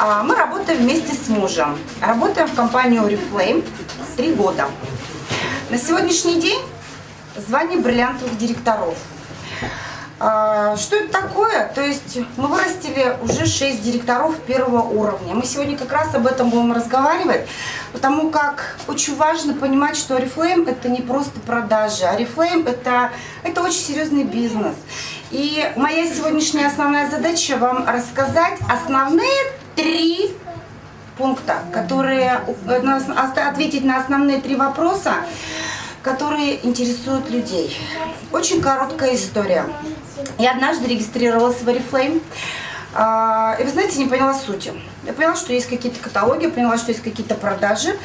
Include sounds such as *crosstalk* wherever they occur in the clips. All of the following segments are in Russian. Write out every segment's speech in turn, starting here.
А, Мы работаем вместе с мужем. Работаем в компании Oriflame три года. На сегодняшний день звание бриллиантовых директоров. А, Что это такое? То есть мы вырастили уже 6 директоров первого уровня. Мы сегодня как раз об этом будем разговаривать, потому как очень важно понимать, что Oriflame это не просто продажи. Oriflame это, это очень серьезный бизнес. И моя сегодняшняя основная задача вам рассказать основные три пункта, которые э, ответить на основные три вопроса, которые интересуют людей. Очень короткая история. Я однажды регистрировалась в Oriflame, а, и вы знаете, не поняла сути. Я поняла, что есть какие-то каталоги, поняла, что есть какие-то продажи,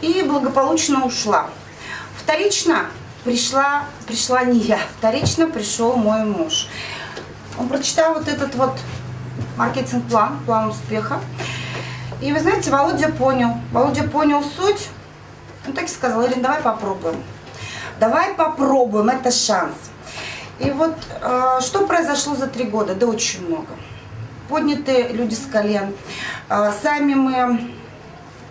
и благополучно ушла. Вторично пришла, пришла не я, вторично пришел мой муж. Он прочитал вот этот вот маркетинг-план, план успеха. И вы знаете, Володя понял. Володя понял суть. Он так и сказал, Ирина, давай попробуем. Давай попробуем, это шанс. И вот э, что произошло за три года? Да очень много. Поднятые люди с колен. Э, сами мы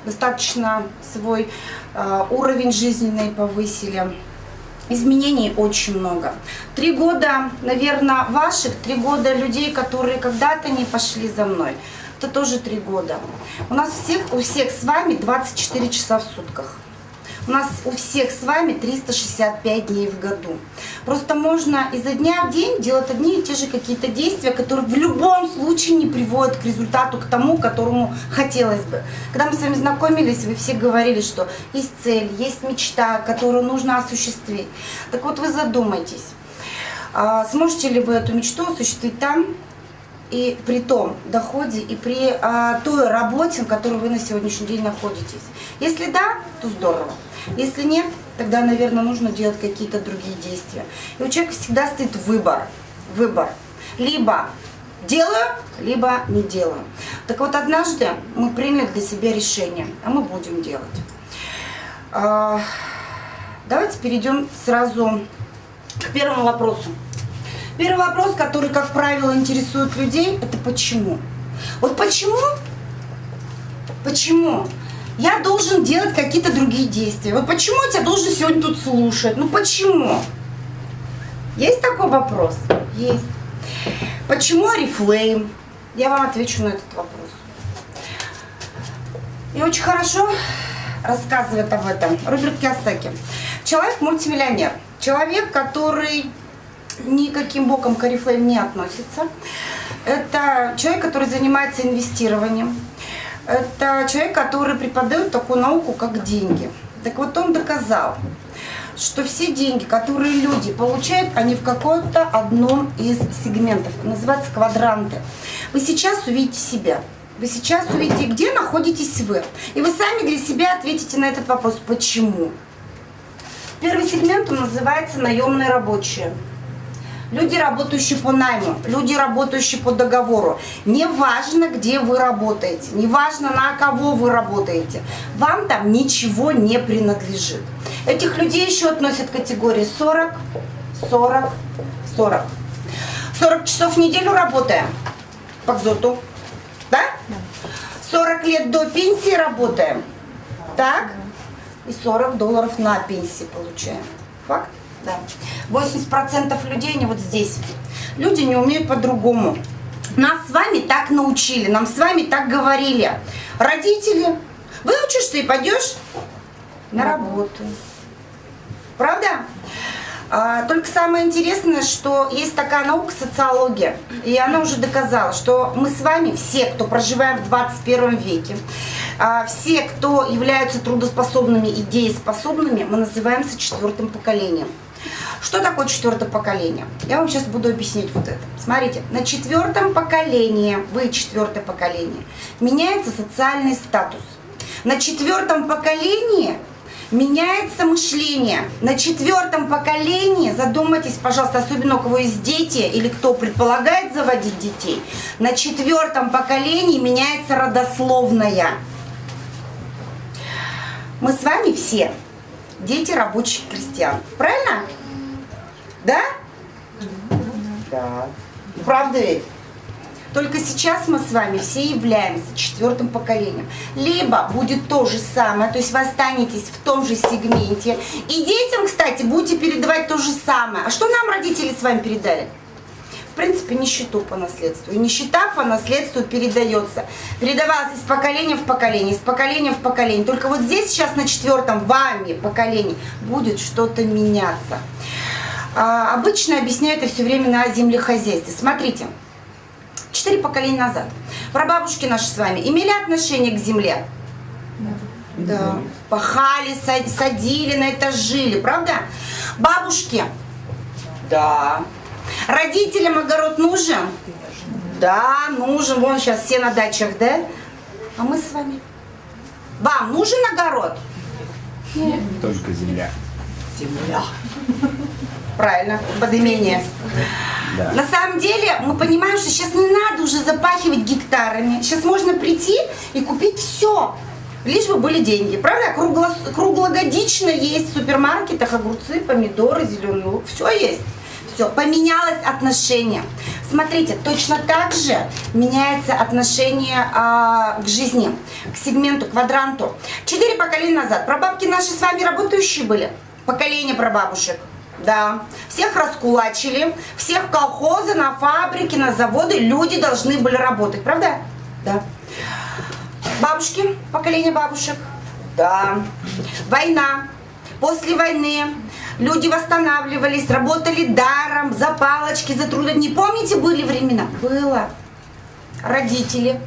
достаточно свой э, уровень жизненный повысили. Изменений очень много. Три года, наверное, ваших, три года людей, которые когда-то не пошли за мной. Это тоже три года. У нас всех, у всех с вами 24 часа в сутках. У нас у всех с вами 365 дней в году. Просто можно изо дня в день делать одни и те же какие-то действия, которые в любом случае не приводят к результату, к тому, которому хотелось бы. Когда мы с вами знакомились, вы все говорили, что есть цель, есть мечта, которую нужно осуществить. Так вот вы задумайтесь, а сможете ли вы эту мечту осуществить там, и при том доходе, и при а, той работе, на которой вы на сегодняшний день находитесь. Если да, то здорово. Если нет, тогда, наверное, нужно делать какие-то другие действия. И у человека всегда стоит выбор. Выбор. Либо делаю, либо не делаю. Так вот, однажды мы приняли для себя решение, а мы будем делать. А, давайте перейдем сразу к первому вопросу. Первый вопрос, который, как правило, интересует людей, это почему. Вот почему, почему я должен делать какие-то другие действия? Вот почему я тебя должен сегодня тут слушать? Ну почему? Есть такой вопрос? Есть. Почему Oriflame? Я вам отвечу на этот вопрос. И очень хорошо рассказывает об этом Роберт Киосаки. Человек мультимиллионер. Человек, который никаким боком к Oriflame не относится. Это человек, который занимается инвестированием. Это человек, который преподает такую науку, как деньги. Так вот он доказал, что все деньги, которые люди получают, они в каком-то одном из сегментов. Называется квадранты. Вы сейчас увидите себя. Вы сейчас увидите, где находитесь вы. И вы сами для себя ответите на этот вопрос, почему. Первый сегмент называется наемные рабочие. Люди, работающие по найму, люди, работающие по договору. Неважно, где вы работаете, неважно, на кого вы работаете, вам там ничего не принадлежит. Этих людей еще относят к категории 40, 40, 40. 40 часов в неделю работаем по КЗОТу, да? 40 лет до пенсии работаем, так? И 40 долларов на пенсии получаем. Факт? Да. 80% людей, они вот здесь. Люди не умеют по-другому. Нас с вами так научили, нам с вами так говорили. Родители, выучишься и пойдешь на работу. Правда? А, только самое интересное, что есть такая наука социология, и она уже доказала, что мы с вами, все, кто проживаем в 21 веке, а, все, кто являются трудоспособными и дееспособными, мы называемся четвертым поколением. Что такое четвертое поколение? Я вам сейчас буду объяснять вот это. Смотрите, на четвертом поколении, вы четвертое поколение, меняется социальный статус. На четвертом поколении меняется мышление. На четвертом поколении, задумайтесь, пожалуйста, особенно у кого есть дети или кто предполагает заводить детей, на четвертом поколении меняется родословная. Мы с вами все дети рабочих крестьян. Правильно? Да? Да. Правда ведь? Только сейчас мы с вами все являемся четвертым поколением. Либо будет то же самое, то есть вы останетесь в том же сегменте. И детям, кстати, будете передавать то же самое. А что нам родители с вами передали? В принципе, нищету по наследству. И нищета по наследству передается. Передавалась из поколения в поколение, из поколения в поколение. Только вот здесь сейчас на четвертом вами поколении будет что-то меняться. А, обычно объясняю это все время на землехозяйстве. Смотрите, четыре поколения назад прабабушки наши с вами имели отношение к земле? Да. да. Пахали, садили, на это жили, правда? Бабушки? Да. Родителям огород нужен? Да, нужен. Вон сейчас все на дачах, да? А мы с вами? Вам нужен огород? Нет. Только земля. Земля. Правильно, подымение. Да. На самом деле мы понимаем, что сейчас не надо уже запахивать гектарами. Сейчас можно прийти и купить все. Лишь бы были деньги. Правда? Кругло, круглогодично есть в супермаркетах огурцы, помидоры, зеленый лук. Все есть. Все, поменялось отношение. Смотрите, точно так же меняется отношение а, к жизни, к сегменту, квадранту. Четыре поколения назад прабабки наши с вами работающие были. Поколение прабабушек. Да, всех раскулачили, всех колхозы, на фабрики, на заводы люди должны были работать, правда? Да. Бабушки, поколение бабушек. Да. Война. После войны люди восстанавливались, работали даром, за палочки, за труды. Не помните, были времена? Было. Родители.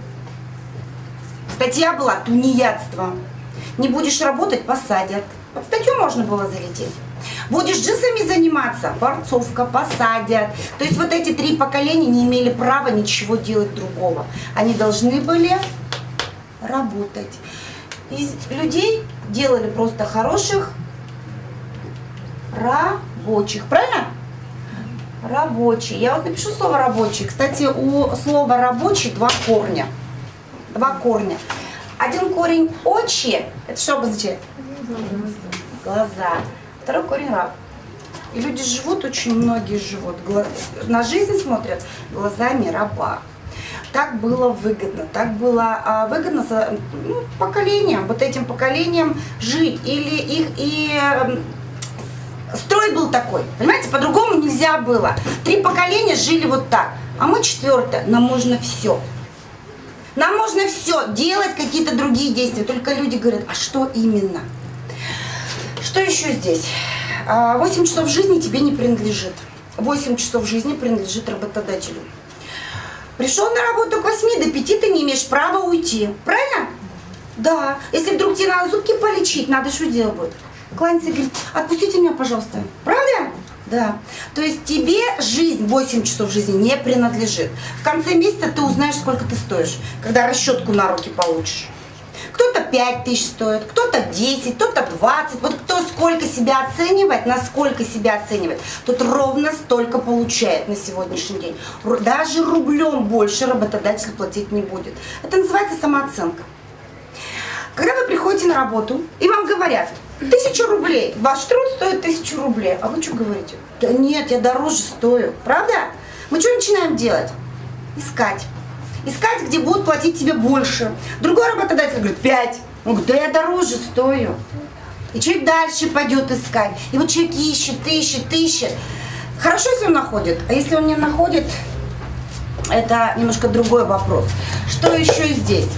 Статья была «Тунеядство». Не будешь работать – посадят. Под статью можно было залететь. Будешь джинсами заниматься, борцовка, посадят. То есть вот эти три поколения не имели права ничего делать другого. Они должны были работать. Из людей делали просто хороших рабочих. Правильно? Рабочий. Я вот напишу слово рабочий. Кстати, у слова рабочий два корня. Два корня. Один корень очи. Это что обозначает? Глаза. Второй корень раб. И люди живут, очень многие живут, на жизнь смотрят глазами раба. Так было выгодно, так было а, выгодно за, ну, поколением, вот этим поколением жить. Или их и строй был такой, понимаете, по-другому нельзя было. Три поколения жили вот так, а мы четвертое, нам можно все. Нам можно все, делать какие-то другие действия, только люди говорят, а что именно? Что еще здесь? 8 а, часов жизни тебе не принадлежит. 8 часов жизни принадлежит работодателю. Пришел на работу к 8 до 5, ты не имеешь права уйти. Правильно? Да. Если вдруг тебе надо зубки полечить, надо что делать будет? Кланяется и говорит, отпустите меня, пожалуйста. Правда? Да. То есть тебе жизнь, 8 часов жизни не принадлежит. В конце месяца ты узнаешь, сколько ты стоишь, когда расчетку на руки получишь. Кто-то 5 тысяч стоит, кто-то 10, кто-то 20. Вот кто сколько себя оценивает, насколько себя оценивает, тот ровно столько получает на сегодняшний день. Даже рублем больше работодатель платить не будет. Это называется самооценка. Когда вы приходите на работу, и вам говорят, Тысячу рублей. Ваш труд стоит тысячу рублей. А вы что говорите? Да нет, я дороже стою. Правда? Мы что начинаем делать? Искать. Искать, где будут платить тебе больше. Другой работодатель говорит, пять. Он говорит, да я дороже стою. И человек дальше пойдет искать. И вот человек ищет, ищет, ищет. Хорошо, если он находит. А если он не находит, это немножко другой вопрос. Что еще здесь?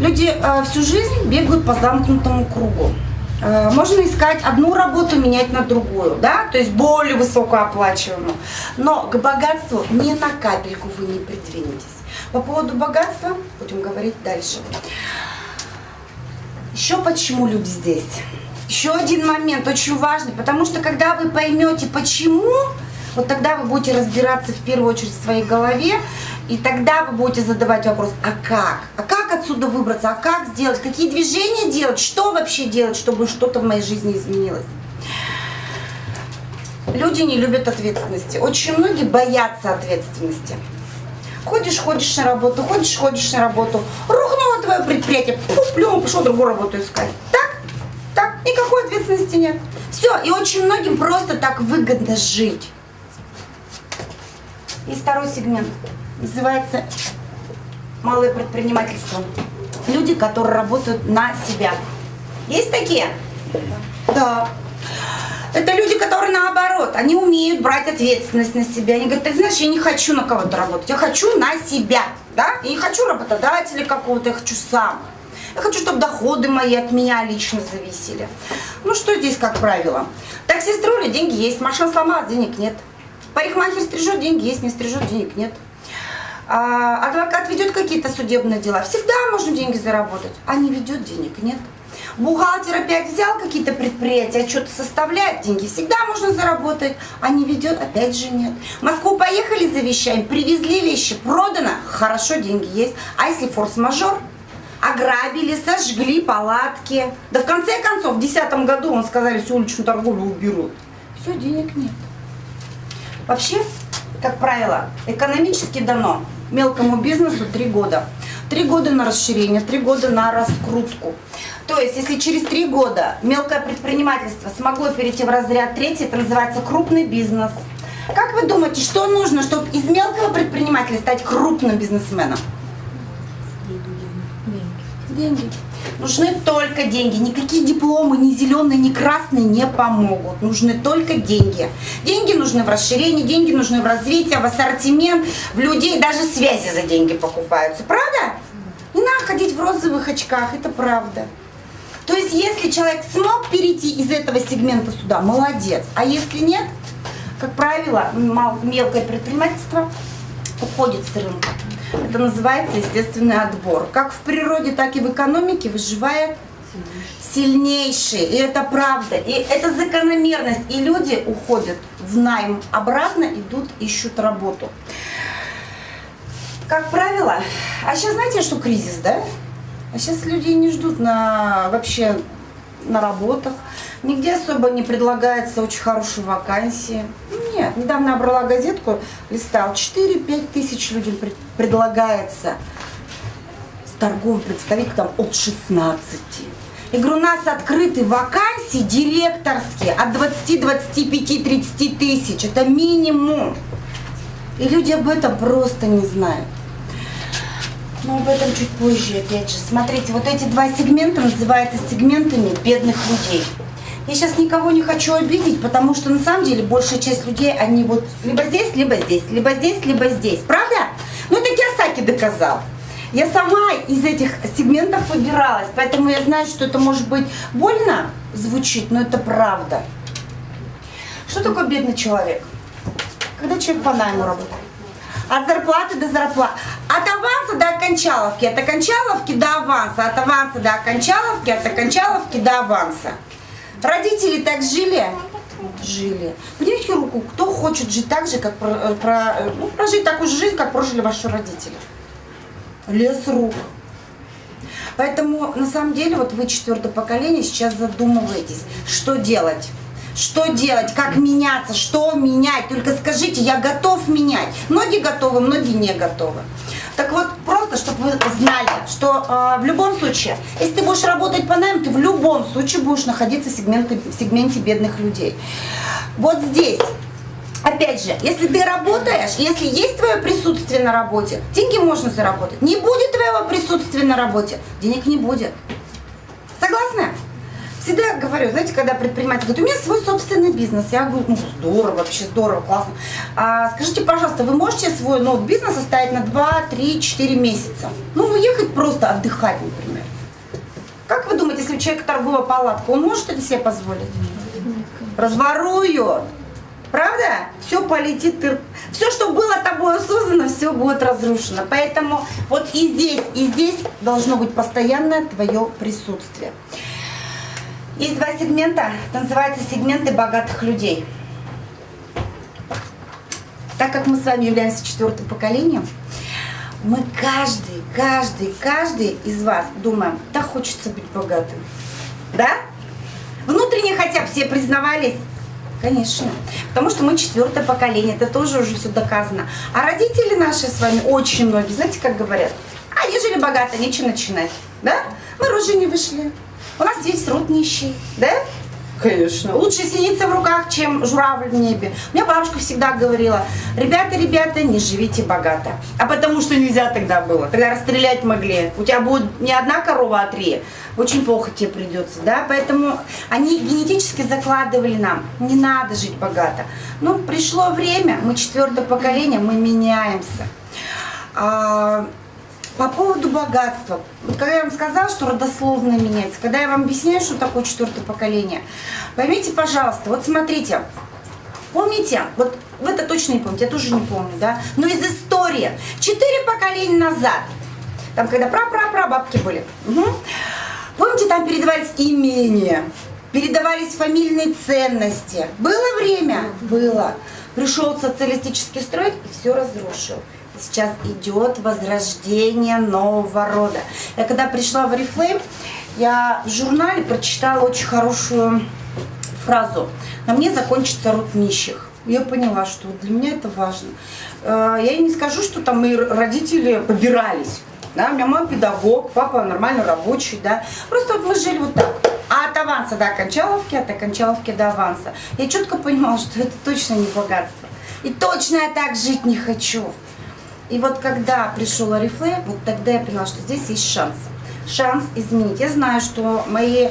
Люди э, всю жизнь бегают по замкнутому кругу. Э, можно искать одну работу, менять на другую, да, то есть более высокооплачиваемую. Но к богатству ни на капельку вы не придвинетесь. По поводу богатства будем говорить дальше. Еще почему люди здесь? Еще один момент очень важный, потому что когда вы поймете почему, вот тогда вы будете разбираться в первую очередь в своей голове, и тогда вы будете задавать вопрос, а как? А как отсюда выбраться? А как сделать? Какие движения делать? Что вообще делать, чтобы что-то в моей жизни изменилось? Люди не любят ответственности. Очень многие боятся ответственности. Ходишь, ходишь на работу, ходишь, ходишь на работу. Рухнуло твое предприятие, плюнул, пошел другую работу искать. Так? Так, никакой ответственности нет. Все, и очень многим просто так выгодно жить. И второй сегмент. Называется малое предпринимательство. Люди, которые работают на себя. Есть такие? Да. Это люди, которые наоборот, они умеют брать ответственность на себя. Они говорят, ты знаешь, я не хочу на кого-то работать, я хочу на себя. Да? Я не хочу работодателя какого-то, я хочу сам. Я хочу, чтобы доходы мои от меня лично зависели. Ну что здесь, как правило? Такси строили, деньги есть. Машина сломалась, денег нет. Парикмахер стрижет, деньги есть, не стрижет, денег нет. А, адвокат ведет какие-то судебные дела. Всегда можно деньги заработать, а не ведет денег, нет. Бухгалтер опять взял какие-то предприятия, что-то составляет, деньги всегда можно заработать, а не ведет, опять же нет. В Москву поехали за вещами, привезли вещи, продано, хорошо, деньги есть. А если форс-мажор, ограбили, сожгли палатки. Да в конце концов, в 2010 году, он сказали, всю уличную торговлю уберут. Все, денег нет. Вообще, как правило, экономически дано мелкому бизнесу три года. Три года на расширение, три года на раскрутку. То есть, если через три года мелкое предпринимательство смогло перейти в разряд третий, это называется крупный бизнес. Как вы думаете, что нужно, чтобы из мелкого предпринимателя стать крупным бизнесменом? Деньги. Нужны только деньги. Никакие дипломы, ни зеленые, ни красные не помогут. Нужны только деньги. Деньги нужны в расширении, деньги нужны в развитии, в ассортимент, в людей. Даже связи за деньги покупаются. Правда? Не надо ходить в розовых очках, это правда. То есть, если человек смог перейти из этого сегмента сюда, молодец. А если нет, как правило, мелкое предпринимательство уходит с рынка. Это называется естественный отбор. Как в природе, так и в экономике выживает сильнейший. И это правда. И это закономерность. И люди уходят в найм обратно, идут, ищут работу. Как правило, а сейчас знаете, что кризис, да? А сейчас людей не ждут на вообще на работах. Нигде особо не предлагается очень хорошие вакансии. Нет, недавно я брала газетку, листал, 4-5 тысяч людям предлагается с торговым представителем от 16. Я говорю, у нас открыты вакансии директорские от 20, 25, 30 тысяч. Это минимум. И люди об этом просто не знают. Но об этом чуть позже, опять же. Смотрите, вот эти два сегмента называются сегментами бедных людей. Я сейчас никого не хочу обидеть, потому что на самом деле большая часть людей, они вот либо здесь, либо здесь, либо здесь, либо здесь. Правда? Ну это Киосаки доказал. Я сама из этих сегментов выбиралась, поэтому я знаю, что это может быть больно звучит, но это правда. Что такое бедный человек? Когда человек по найму работает. От зарплаты до зарплаты. От аванса до окончаловки. От окончаловки до аванса. От аванса до окончаловки. От окончаловки до аванса. Родители так жили? Жили. Поднимите руку, кто хочет жить так же, как про, про, ну, прожить такую же жизнь, как прожили ваши родители. Лес рук. Поэтому, на самом деле, вот вы четвертое поколение сейчас задумываетесь, что делать. Что делать, как меняться, что менять. Только скажите, я готов менять. Многие готовы, многие не готовы. Так вот, просто, чтобы вы знали, что э, в любом случае, если ты будешь работать по найму, ты в любом случае будешь находиться в сегменте, в сегменте бедных людей. Вот здесь Опять же, если ты работаешь, если есть твое присутствие на работе, деньги можно заработать. Не будет твоего присутствия на работе, денег не будет. Согласны? Всегда говорю, знаете, когда предприниматель говорит, у меня свой собственный бизнес, я говорю, ну здорово, вообще здорово, классно. А, скажите, пожалуйста, вы можете свой ну, бизнес оставить на 2, 3, 4 месяца? Ну, уехать просто отдыхать, например. Как вы думаете, если у человека торговая палатка, он может это себе позволить? Разворуют. Правда? Все полетит, все, что было тобой создано, все будет разрушено. Поэтому вот и здесь, и здесь должно быть постоянное твое присутствие. Есть два сегмента, это называется сегменты богатых людей. Так как мы с вами являемся четвертым поколением, мы каждый, каждый, каждый из вас думаем, да хочется быть богатым. Да? Внутренне хотя бы все признавались? Конечно. Потому что мы четвертое поколение, это тоже уже все доказано. А родители наши с вами, очень многие, знаете, как говорят? А, жили богато, нечего начинать. Да? Мы рожи не вышли. У нас весь род нищий, да? Конечно. Лучше синица в руках, чем журавль в небе. У меня бабушка всегда говорила, ребята, ребята, не живите богато. А потому что нельзя тогда было. Тогда расстрелять могли. У тебя будет не одна корова, а три. Очень плохо тебе придется, да? Поэтому они генетически закладывали нам, не надо жить богато. Ну, пришло время, мы четвертое поколение, мы меняемся. По поводу богатства. Вот когда я вам сказала, что родословно меняется, когда я вам объясняю, что такое четвертое поколение, поймите, пожалуйста, вот смотрите, помните, вот вы это точно не помните, я тоже не помню, да, но из истории, четыре поколения назад, там, когда пра-пра-пра бабки были, угу. помните, там передавались имения, передавались фамильные ценности. Было время? Было. Пришел социалистический строй и все разрушил сейчас идет возрождение нового рода. Я когда пришла в Oriflame, я в журнале прочитала очень хорошую фразу. На мне закончится род нищих. Я поняла, что для меня это важно. Э, я не скажу, что там мои родители побирались. Да, у меня мама педагог, папа нормально рабочий, да. Просто вот мы жили вот так. А от аванса до окончаловки, от окончаловки до аванса. Я четко понимала, что это точно не богатство. И точно я так жить не хочу. И вот когда пришел Арифлей, вот тогда я поняла, что здесь есть шанс. Шанс изменить. Я знаю, что мои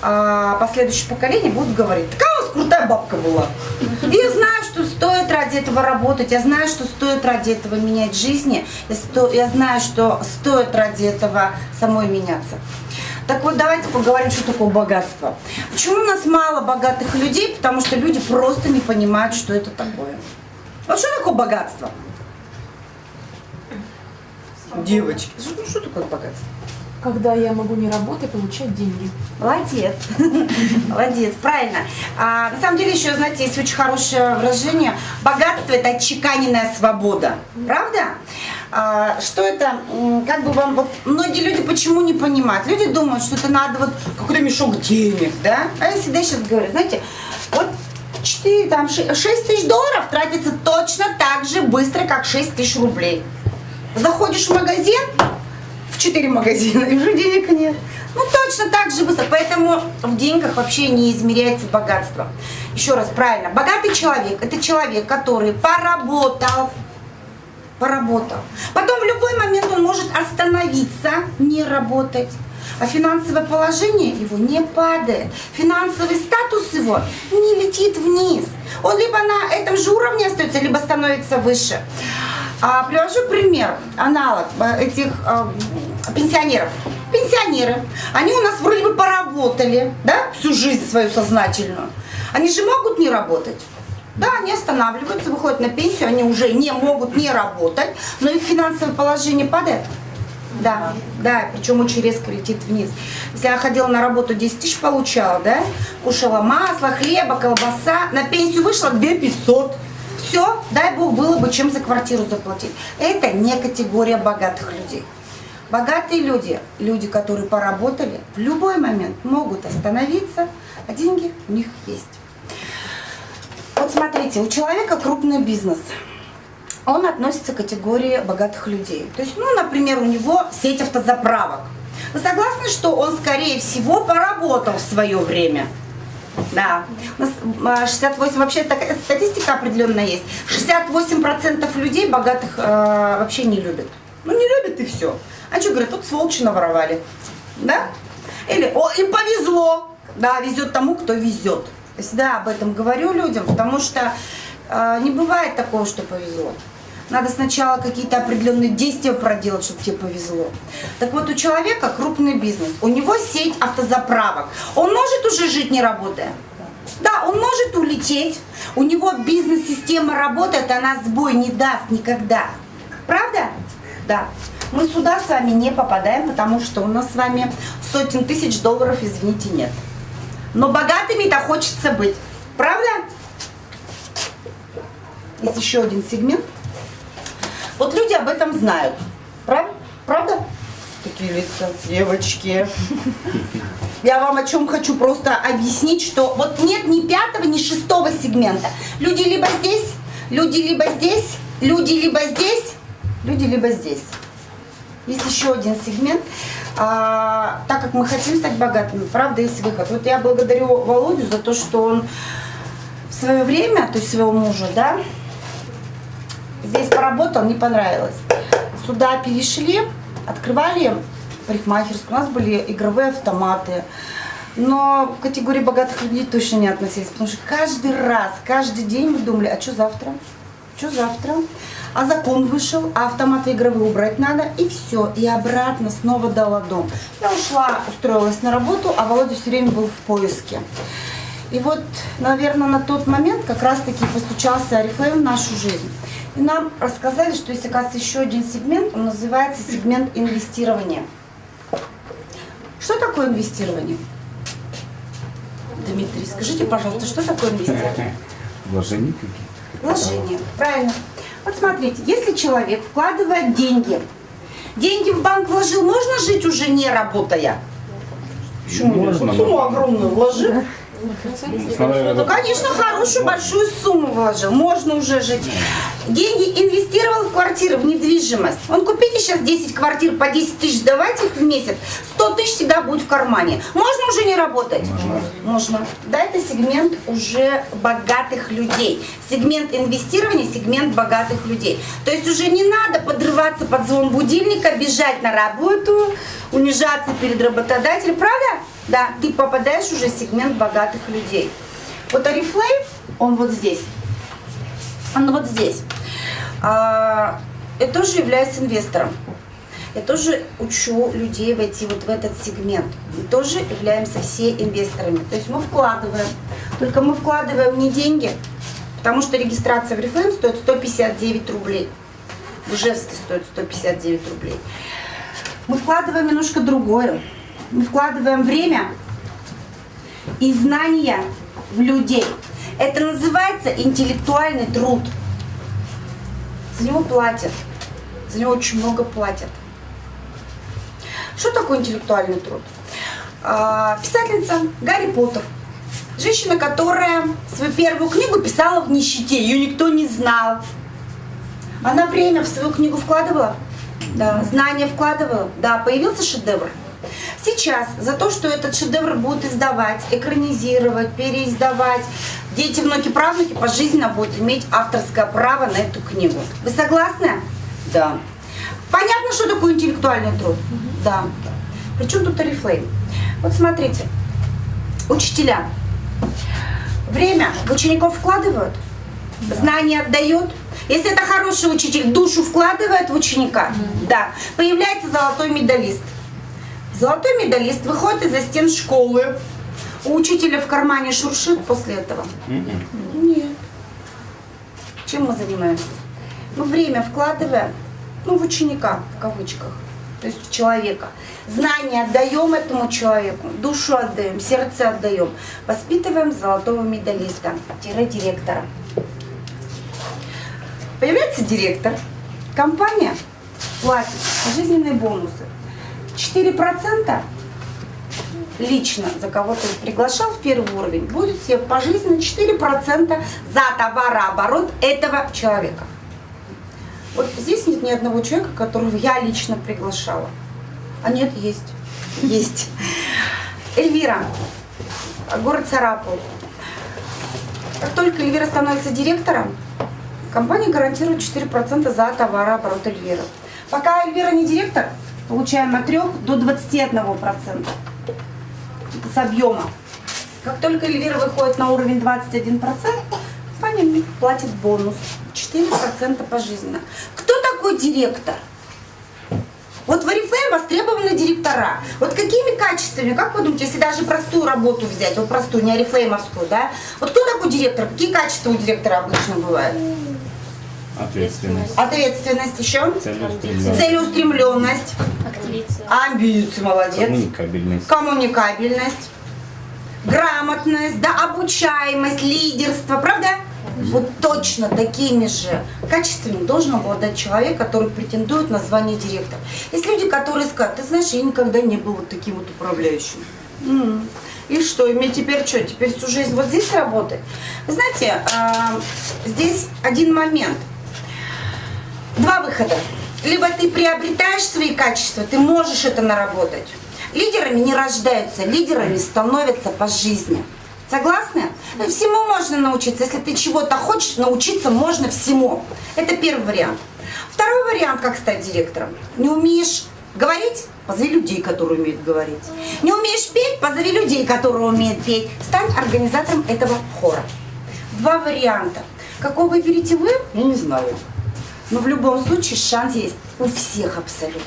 а, последующие поколения будут говорить, такая у вас крутая бабка была. И я знаю, что стоит ради этого работать, я знаю, что стоит ради этого менять жизни, я, сто, я знаю, что стоит ради этого самой меняться. Так вот, давайте поговорим, что такое богатство. Почему у нас мало богатых людей? Потому что люди просто не понимают, что это такое. Вот что такое богатство? Девочки. Ну что такое богатство? Когда я могу не работать и получать деньги. Молодец. *laughs* Молодец, правильно. А, на самом деле еще, знаете, есть очень хорошее выражение. Богатство – это отчеканенная свобода. Правда? А, что это, как бы вам, вот многие люди почему не понимают? Люди думают, что это надо вот какой-то мешок денег, да? А я всегда сейчас говорю, знаете, вот 4, там, 6 тысяч долларов тратится точно так же быстро, как 6 тысяч рублей. Заходишь в магазин, в 4 магазина, и уже денег нет. Ну, точно так же быстро. Поэтому в деньгах вообще не измеряется богатство. Еще раз, правильно. Богатый человек – это человек, который поработал, поработал. Потом в любой момент он может остановиться, не работать. А финансовое положение его не падает. Финансовый статус его не летит вниз. Он либо на этом же уровне остается, либо становится выше. А, привожу пример, аналог э, этих а, пенсионеров. Пенсионеры, они у нас вроде бы поработали, да, всю жизнь свою сознательную. Они же могут не работать. Да, они останавливаются, выходят на пенсию, они уже не могут не работать, но их финансовое положение падает. Да, да, причем очень резко летит вниз. Если я ходила на работу 10 тысяч получала, да, кушала масло, хлеба, колбаса, на пенсию вышла 2 500 все, дай бог, было бы чем за квартиру заплатить. Это не категория богатых людей. Богатые люди, люди, которые поработали, в любой момент могут остановиться, а деньги у них есть. Вот смотрите, у человека крупный бизнес. Он относится к категории богатых людей. То есть, ну, например, у него сеть автозаправок. Вы согласны, что он, скорее всего, поработал в свое время? Да. У нас 68, а, вообще такая статистика определенная есть. 68% людей богатых э, вообще не любят. Ну не любят и все. А что говорят, тут сволочи наворовали. Да? Или, о, им повезло. Да, везет тому, кто везет. Всегда об этом говорю людям, потому что э, не бывает такого, что повезло. Надо сначала какие-то определенные действия проделать, чтобы тебе повезло. Так вот, у человека крупный бизнес, у него сеть автозаправок. Он может уже жить не работая? Да, он может улететь, у него бизнес-система работает, она сбой не даст никогда. Правда? Да. Мы сюда с вами не попадаем, потому что у нас с вами сотен тысяч долларов, извините, нет. Но богатыми-то хочется быть. Правда? Есть еще один сегмент – вот люди об этом знают. Правда? Правда? Такие лица, девочки. Я вам о чем хочу просто объяснить, что вот нет ни пятого, ни шестого сегмента. Люди либо здесь, люди либо здесь, люди либо здесь, люди либо здесь. есть еще один сегмент. А, так как мы хотим стать богатыми, правда, есть выход. Вот я благодарю Володю за то, что он в свое время, то есть своего мужа, да, здесь поработал, не понравилось. Сюда перешли, открывали парикмахерскую, у нас были игровые автоматы. Но в категории богатых людей точно не относились, потому что каждый раз, каждый день мы думали, а что завтра? Что завтра? А закон вышел, а автоматы игровые убрать надо, и все. И обратно снова дала дом. Я ушла, устроилась на работу, а Володя все время был в поиске. И вот, наверное, на тот момент как раз-таки постучался Арифлейм в нашу жизнь. И нам рассказали, что есть, оказывается, еще один сегмент, он называется сегмент инвестирования. Что такое инвестирование? Дмитрий, скажите, пожалуйста, что такое инвестирование? *laughs* Вложения какие-то. Вложение, правильно. Вот смотрите, если человек вкладывает деньги, деньги в банк вложил, можно жить уже не работая? Почему? Можно, сумму огромную вложил. Смотря Ну, конечно, хорошую большую сумму вложил. Можно уже жить. Деньги инвестировал в квартиры, в недвижимость. Он купите сейчас 10 квартир по 10 тысяч, давайте их в месяц. 100 тысяч всегда будет в кармане. Можно уже не работать? Можно. Можно. Да, это сегмент уже богатых людей. Сегмент инвестирования, сегмент богатых людей. То есть уже не надо подрываться под звон будильника, бежать на работу, унижаться перед работодателем. Правда? Да, ты попадаешь уже в сегмент богатых людей. Вот Арифлейм, он вот здесь. Он вот здесь. А, я тоже являюсь инвестором. Я тоже учу людей войти вот в этот сегмент. Мы тоже являемся все инвесторами. То есть мы вкладываем. Только мы вкладываем не деньги, потому что регистрация в Reflame стоит 159 рублей. В Ижевске стоит 159 рублей. Мы вкладываем немножко другое. Мы вкладываем время и знания в людей. Это называется интеллектуальный труд. За него платят. За него очень много платят. Что такое интеллектуальный труд? А, Писательница Гарри Поттер. Женщина, которая свою первую книгу писала в нищете, ее никто не знал. Она время в свою книгу вкладывала? Да. Знания вкладывала? Да. Появился шедевр. Сейчас за то, что этот шедевр будут издавать, экранизировать, переиздавать, дети, внуки, правнуки пожизненно будут иметь авторское право на эту книгу. Вы согласны? Да. Понятно, что такое интеллектуальный труд? Да. Причем тут Oriflame? Вот смотрите, учителя время в учеников вкладывают, знания отдают. Если это хороший учитель, душу вкладывает в ученика, да, появляется золотой медалист. Золотой медалист выходит из-за стен школы. У учителя в кармане шуршит после этого? Нет. Чем мы занимаемся? Мы время вкладываем, ну, в ученика, в кавычках, то есть в человека. Знания отдаем этому человеку, душу отдаем, сердце отдаем. Воспитываем золотого медалиста, тире директора. Появляется директор, компания платит жизненные бонусы. 4% лично за кого ты приглашал в первый уровень, будет тебе пожизненно 4% за товарооборот этого человека. Вот здесь нет ни одного человека, которого я лично приглашала. А нет, есть. Есть. Эльвира, город Сарапул. Как только Эльвира становится директором, компания гарантирует 4% за товарооборот Эльвиры. Пока Эльвира не директор, получаем от 3 до 21%. Это с объема. Как только Эльвира выходит на уровень 21%, компания платит бонус. 4% пожизненно. Кто такой директор? Вот в Oriflame востребованы директора. Вот какими качествами, как вы думаете, если даже простую работу взять, вот простую, не орифлеймовскую, да? Вот кто такой директор? Какие качества у директора обычно бывают? Ответственность. Ответственность еще? Целеустремленность. Целеустремленность. Активиция. Амбиции, молодец. Коммуникабельность. коммуникабельность, грамотность, да, обучаемость, лидерство, правда? Вот точно такими же качествами должен обладать человек, который претендует на звание директора. Есть люди, которые скажут, ты знаешь, я никогда не был вот таким вот управляющим. И что, и мне теперь что, теперь всю жизнь вот здесь работать? Вы знаете, а, здесь один момент. Два выхода. Либо ты приобретаешь свои качества, ты можешь это наработать. Лидерами не рождаются, лидерами становятся по жизни. Согласны? Всему можно научиться. Если ты чего-то хочешь, научиться можно всему. Это первый вариант. Второй вариант, как стать директором. Не умеешь говорить? Позови людей, которые умеют говорить. Не умеешь петь? Позови людей, которые умеют петь. Стань организатором этого хора. Два варианта. Какой выберете вы, я не знаю. Но в любом случае шанс есть у всех абсолютно.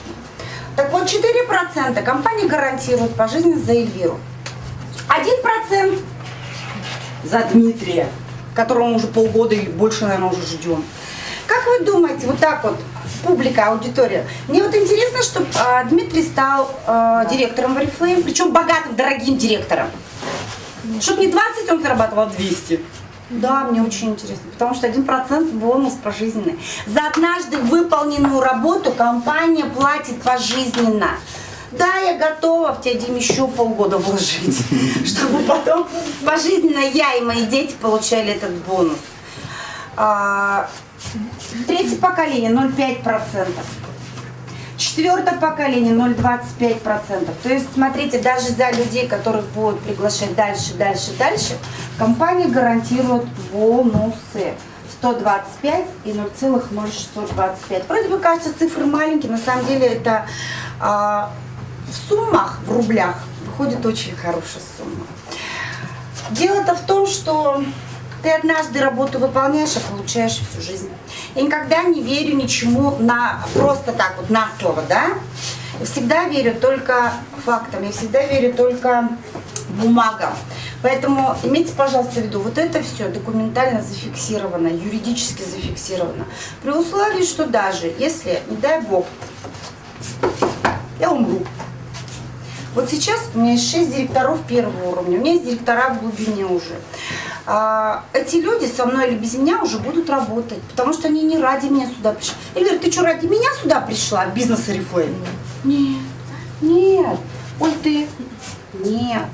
Так вот, 4% компания гарантирует по жизни за Эльвиру. 1% за Дмитрия, которого мы уже полгода или больше, наверное, уже ждем. Как вы думаете, вот так вот, публика, аудитория, мне вот интересно, чтобы э, Дмитрий стал э, директором в Oriflame, причем богатым, дорогим директором. Чтобы не 20 он зарабатывал, а 200. Да, мне очень интересно, потому что 1% бонус пожизненный. За однажды выполненную работу компания платит пожизненно. Да, я готова в тебя, Дим, еще полгода вложить, *laughs* чтобы потом пожизненно я и мои дети получали этот бонус. А, третье поколение 0,5%. Четвертое поколение 0,25%. То есть, смотрите, даже за людей, которых будут приглашать дальше, дальше, дальше, компания гарантирует бонусы. 125 и 0,0625. Вроде бы кажется цифры маленькие, на самом деле это а, в суммах, в рублях, выходит очень хорошая сумма. Дело-то в том, что ты однажды работу выполняешь, а получаешь всю жизнь. Я никогда не верю ничему на просто так вот на слово, да? Я всегда верю только фактам, я всегда верю только бумагам. Поэтому имейте, пожалуйста, в виду, вот это все документально зафиксировано, юридически зафиксировано. При условии, что даже если, не дай бог, я умру. Вот сейчас у меня есть 6 директоров первого уровня, у меня есть директора в глубине уже. А, эти люди со мной или без меня уже будут работать, потому что они не ради меня сюда пришли. Эльвира, ты что, ради меня сюда пришла, бизнес Oriflame? Нет, нет. Ой, ты? Нет.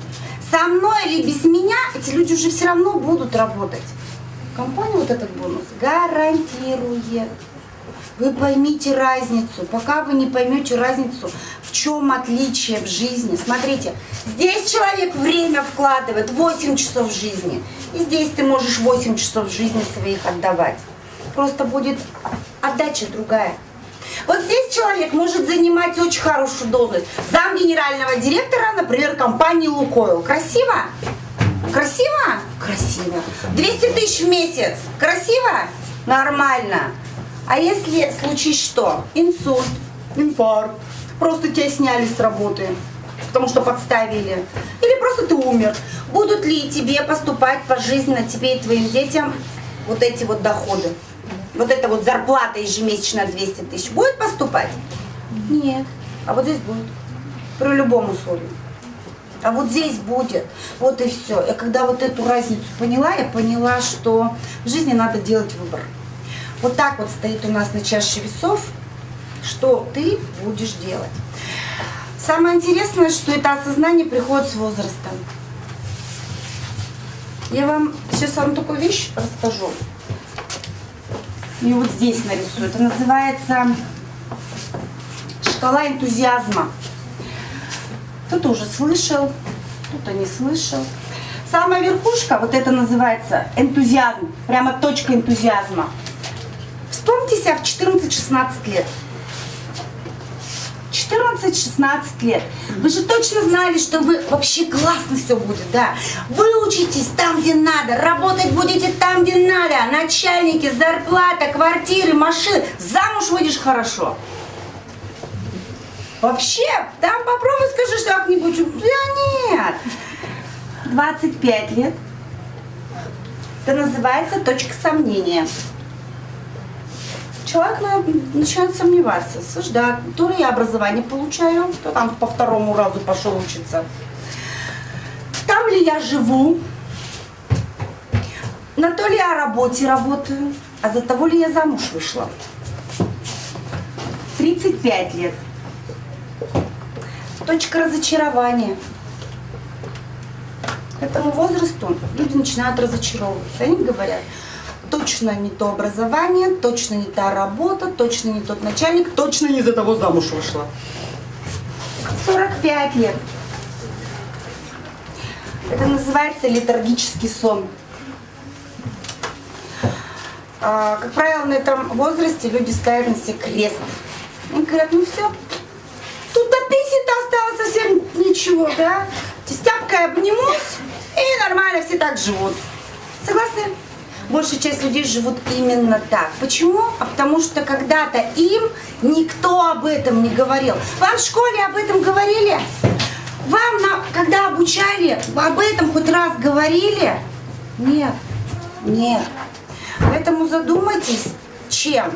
Со мной или без меня эти люди уже все равно будут работать. Компания вот этот бонус гарантирует. Вы поймите разницу. Пока вы не поймете разницу, в чем отличие в жизни. Смотрите, здесь человек время вкладывает 8 часов жизни. И здесь ты можешь 8 часов жизни своих отдавать. Просто будет отдача другая. Вот здесь человек может занимать очень хорошую должность. Зам генерального директора, например, компании «Лукойл». Красиво? Красиво? Красиво. 200 тысяч в месяц. Красиво? Нормально. А если случись что? Инсульт, инфаркт, просто тебя сняли с работы, потому что подставили. Или просто ты умер. Будут ли тебе поступать пожизненно, тебе и твоим детям, вот эти вот доходы? Вот эта вот зарплата ежемесячно 200 тысяч будет поступать? Нет. А вот здесь будет. При любом условии. А вот здесь будет. Вот и все. Я когда вот эту разницу поняла, я поняла, что в жизни надо делать выбор. Вот так вот стоит у нас на чаше весов, что ты будешь делать. Самое интересное, что это осознание приходит с возрастом. Я вам сейчас вам такую вещь расскажу. И вот здесь нарисую. Это называется шкала энтузиазма. Кто-то уже слышал, кто-то не слышал. Самая верхушка, вот это называется энтузиазм, прямо точка энтузиазма. Вспомните себя в 14-16 лет. 14-16 лет. Вы же точно знали, что вы вообще классно все будет, да? Вы учитесь там, где надо, работать будете там, где надо. Начальники, зарплата, квартиры, машины. Замуж выйдешь хорошо. Вообще, там попробуй скажи что-нибудь. Да нет. 25 лет. Это называется точка сомнения человек начинает сомневаться, да, то ли я образование получаю, то там по второму разу пошел учиться, там ли я живу, на то ли я работе работаю, а за того ли я замуж вышла. 35 лет. Точка разочарования. К этому возрасту люди начинают разочаровываться. Они говорят, точно не то образование, точно не та работа, точно не тот начальник, точно не за того замуж вышла. 45 лет. Это называется летаргический сон. А, как правило, на этом возрасте люди ставят на себе крест. Они говорят, ну все, тут до пенсии-то осталось совсем ничего, да? Тестяпкой обнимусь, и нормально все так живут. Согласны? Большая часть людей живут именно так. Почему? А потому что когда-то им никто об этом не говорил. Вам в школе об этом говорили? Вам, на, когда обучали, об этом хоть раз говорили? Нет, нет. Поэтому задумайтесь, чем,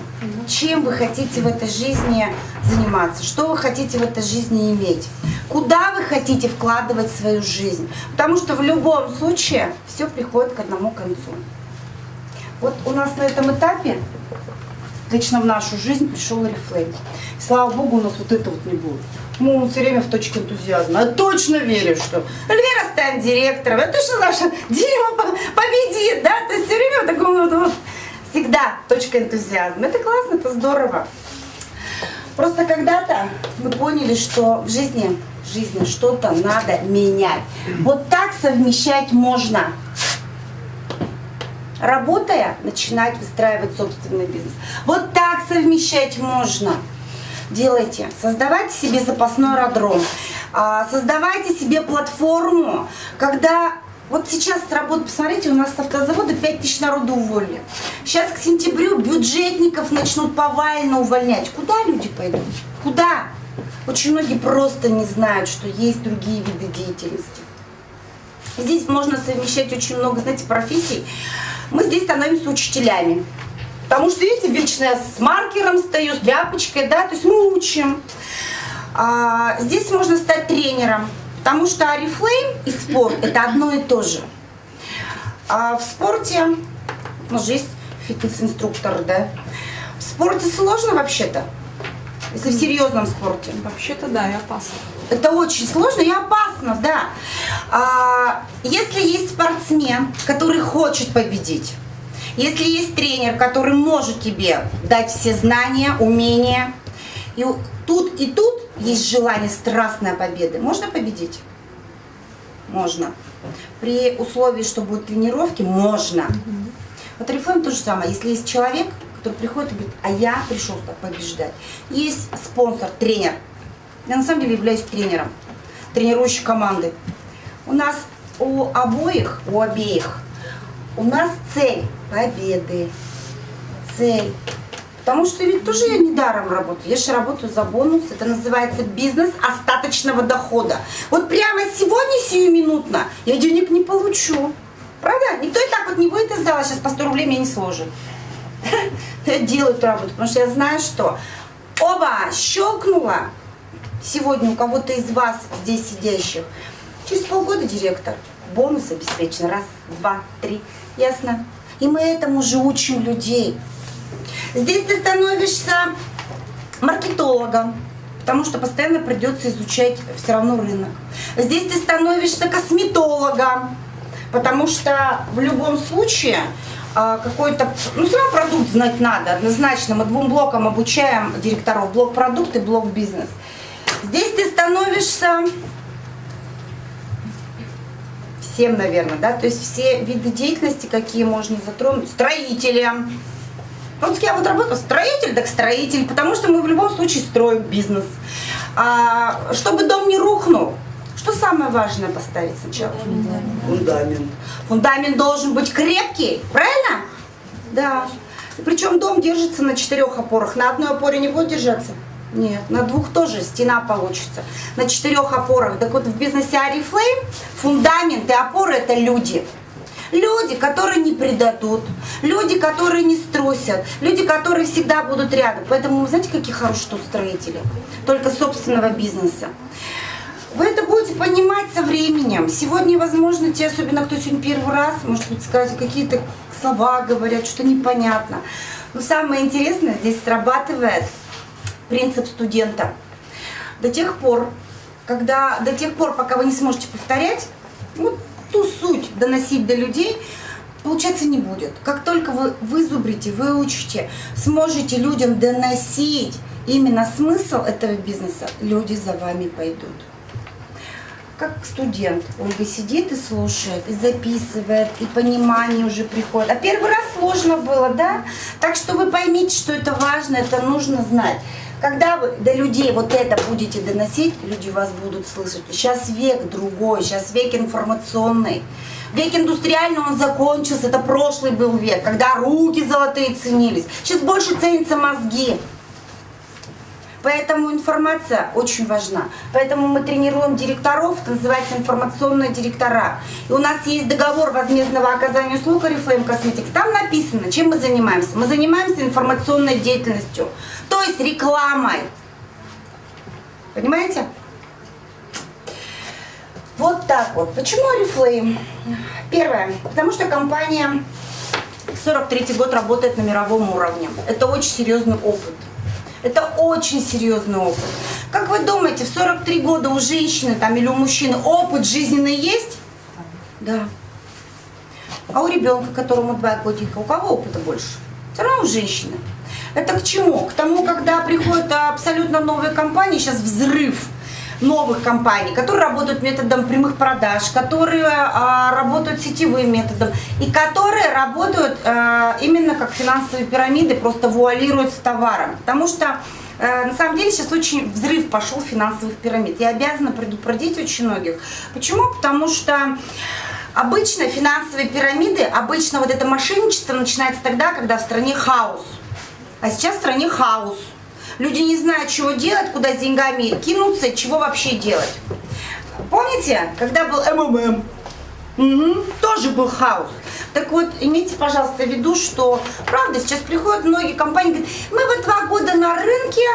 чем вы хотите в этой жизни заниматься, что вы хотите в этой жизни иметь, куда вы хотите вкладывать свою жизнь. Потому что в любом случае все приходит к одному концу. Вот у нас на этом этапе лично в нашу жизнь пришел Oriflame. Слава Богу, у нас вот это вот не будет. Ну, все время в точке энтузиазма. Я точно верю, что Эльвира станет директором. Я точно знаю, что Дима победит, да? То есть все время в таком вот, вот всегда точка энтузиазма. Это классно, это здорово. Просто когда-то мы поняли, что в жизни, жизни что-то надо менять. Вот так совмещать можно работая, начинать выстраивать собственный бизнес. Вот так совмещать можно. Делайте. Создавайте себе запасной аэродром. А, создавайте себе платформу, когда... Вот сейчас с работы, посмотрите, у нас с автозавода 5 тысяч народу уволили. Сейчас к сентябрю бюджетников начнут повально увольнять. Куда люди пойдут? Куда? Очень многие просто не знают, что есть другие виды деятельности. Здесь можно совмещать очень много, знаете, профессий мы здесь становимся учителями. Потому что, видите, вечно я с маркером стою, с тряпочкой, да, то есть мы учим. А, здесь можно стать тренером, потому что Арифлейм и спорт – это одно и то же. А в спорте, у нас же есть фитнес-инструктор, да, в спорте сложно вообще-то, если в серьезном спорте. Вообще-то да, и опасно. Это очень сложно и опасно, да. А, если есть спортсмен, который хочет победить, если есть тренер, который может тебе дать все знания, умения, и тут и тут есть желание страстной победы, можно победить? Можно. При условии, что будут тренировки, можно. Вот Орифлейм то же самое. Если есть человек, который приходит и говорит, а я пришел так побеждать. Есть спонсор, тренер. Я на самом деле являюсь тренером, тренирующей команды. У нас у обоих, у обеих, у нас цель победы. Цель. Потому что ведь тоже я не даром работаю. Я же работаю за бонус. Это называется бизнес остаточного дохода. Вот прямо сегодня, сиюминутно, я денег не получу. Правда? Никто и так вот не выйдет из зала, сейчас по 100 рублей мне не сложит. *laughs* Я делаю эту работу, потому что я знаю, что оба, щелкнула сегодня у кого-то из вас здесь сидящих. Через полгода директор. Бонус обеспечен. Раз, два, три. Ясно? И мы этому же учим людей. Здесь ты становишься маркетологом, потому что постоянно придется изучать все равно рынок. Здесь ты становишься косметологом, потому что в любом случае а, какой-то, ну, все равно продукт знать надо, однозначно. Мы двум блокам обучаем директоров, блок продукт и блок бизнес. Здесь ты становишься всем, наверное, да, то есть все виды деятельности, какие можно затронуть, строителем. Вот я вот работаю, строитель, так строитель, потому что мы в любом случае строим бизнес. А, чтобы дом не рухнул, что самое важное поставить сначала? Фундамент. Фундамент. Фундамент должен быть крепкий, правильно? Да. Причем дом держится на четырех опорах. На одной опоре не будет держаться? Нет, на двух тоже стена получится. На четырех опорах. Так вот в бизнесе Арифлейм фундамент и опоры это люди. Люди, которые не предадут, люди, которые не струсят, люди, которые всегда будут рядом. Поэтому, знаете, какие хорошие тут строители? Только собственного бизнеса. Вы это будете понимать со временем. Сегодня, возможно, те, особенно кто сегодня первый раз, может быть, сказать, какие-то слова говорят, что непонятно. Но самое интересное здесь срабатывает принцип студента. До тех пор, когда, до тех пор, пока вы не сможете повторять, вот ту суть доносить до людей, получаться не будет. Как только вы вызубрите, выучите, сможете людям доносить именно смысл этого бизнеса, люди за вами пойдут. Как студент, Ольга сидит и слушает, и записывает, и понимание уже приходит. А первый раз сложно было, да? Так что вы поймите, что это важно, это нужно знать. Когда вы до людей вот это будете доносить, люди вас будут слышать. Сейчас век другой, сейчас век информационный. Век индустриальный он закончился, это прошлый был век, когда руки золотые ценились. Сейчас больше ценятся мозги. Поэтому информация очень важна. Поэтому мы тренируем директоров, это называется информационные директора. И у нас есть договор возмездного оказания услуг Oriflame Cosmetics. Там написано, чем мы занимаемся. Мы занимаемся информационной деятельностью, то есть рекламой. Понимаете? Вот так вот. Почему Oriflame? Первое, потому что компания 43 год работает на мировом уровне. Это очень серьезный опыт. Это очень серьезный опыт. Как вы думаете, в 43 года у женщины там, или у мужчины опыт жизненный есть? Да. А у ребенка, которому 2 годика, у кого опыта больше? Все равно у женщины. Это к чему? К тому, когда приходят абсолютно новые компании, сейчас взрыв новых компаний, которые работают методом прямых продаж, которые а, работают сетевым методом и которые работают а, именно как финансовые пирамиды, просто вуалируются товаром. Потому что э, на самом деле сейчас очень взрыв пошел финансовых пирамид. Я обязана предупредить очень многих. Почему? Потому что обычно финансовые пирамиды, обычно вот это мошенничество начинается тогда, когда в стране хаос. А сейчас в стране хаос. Люди не знают, чего делать, куда с деньгами кинуться, чего вообще делать. Помните, когда был МММ? Угу, тоже был хаос. Так вот, имейте, пожалуйста, в виду, что, правда, сейчас приходят многие компании, говорят, мы вот два года на рынке,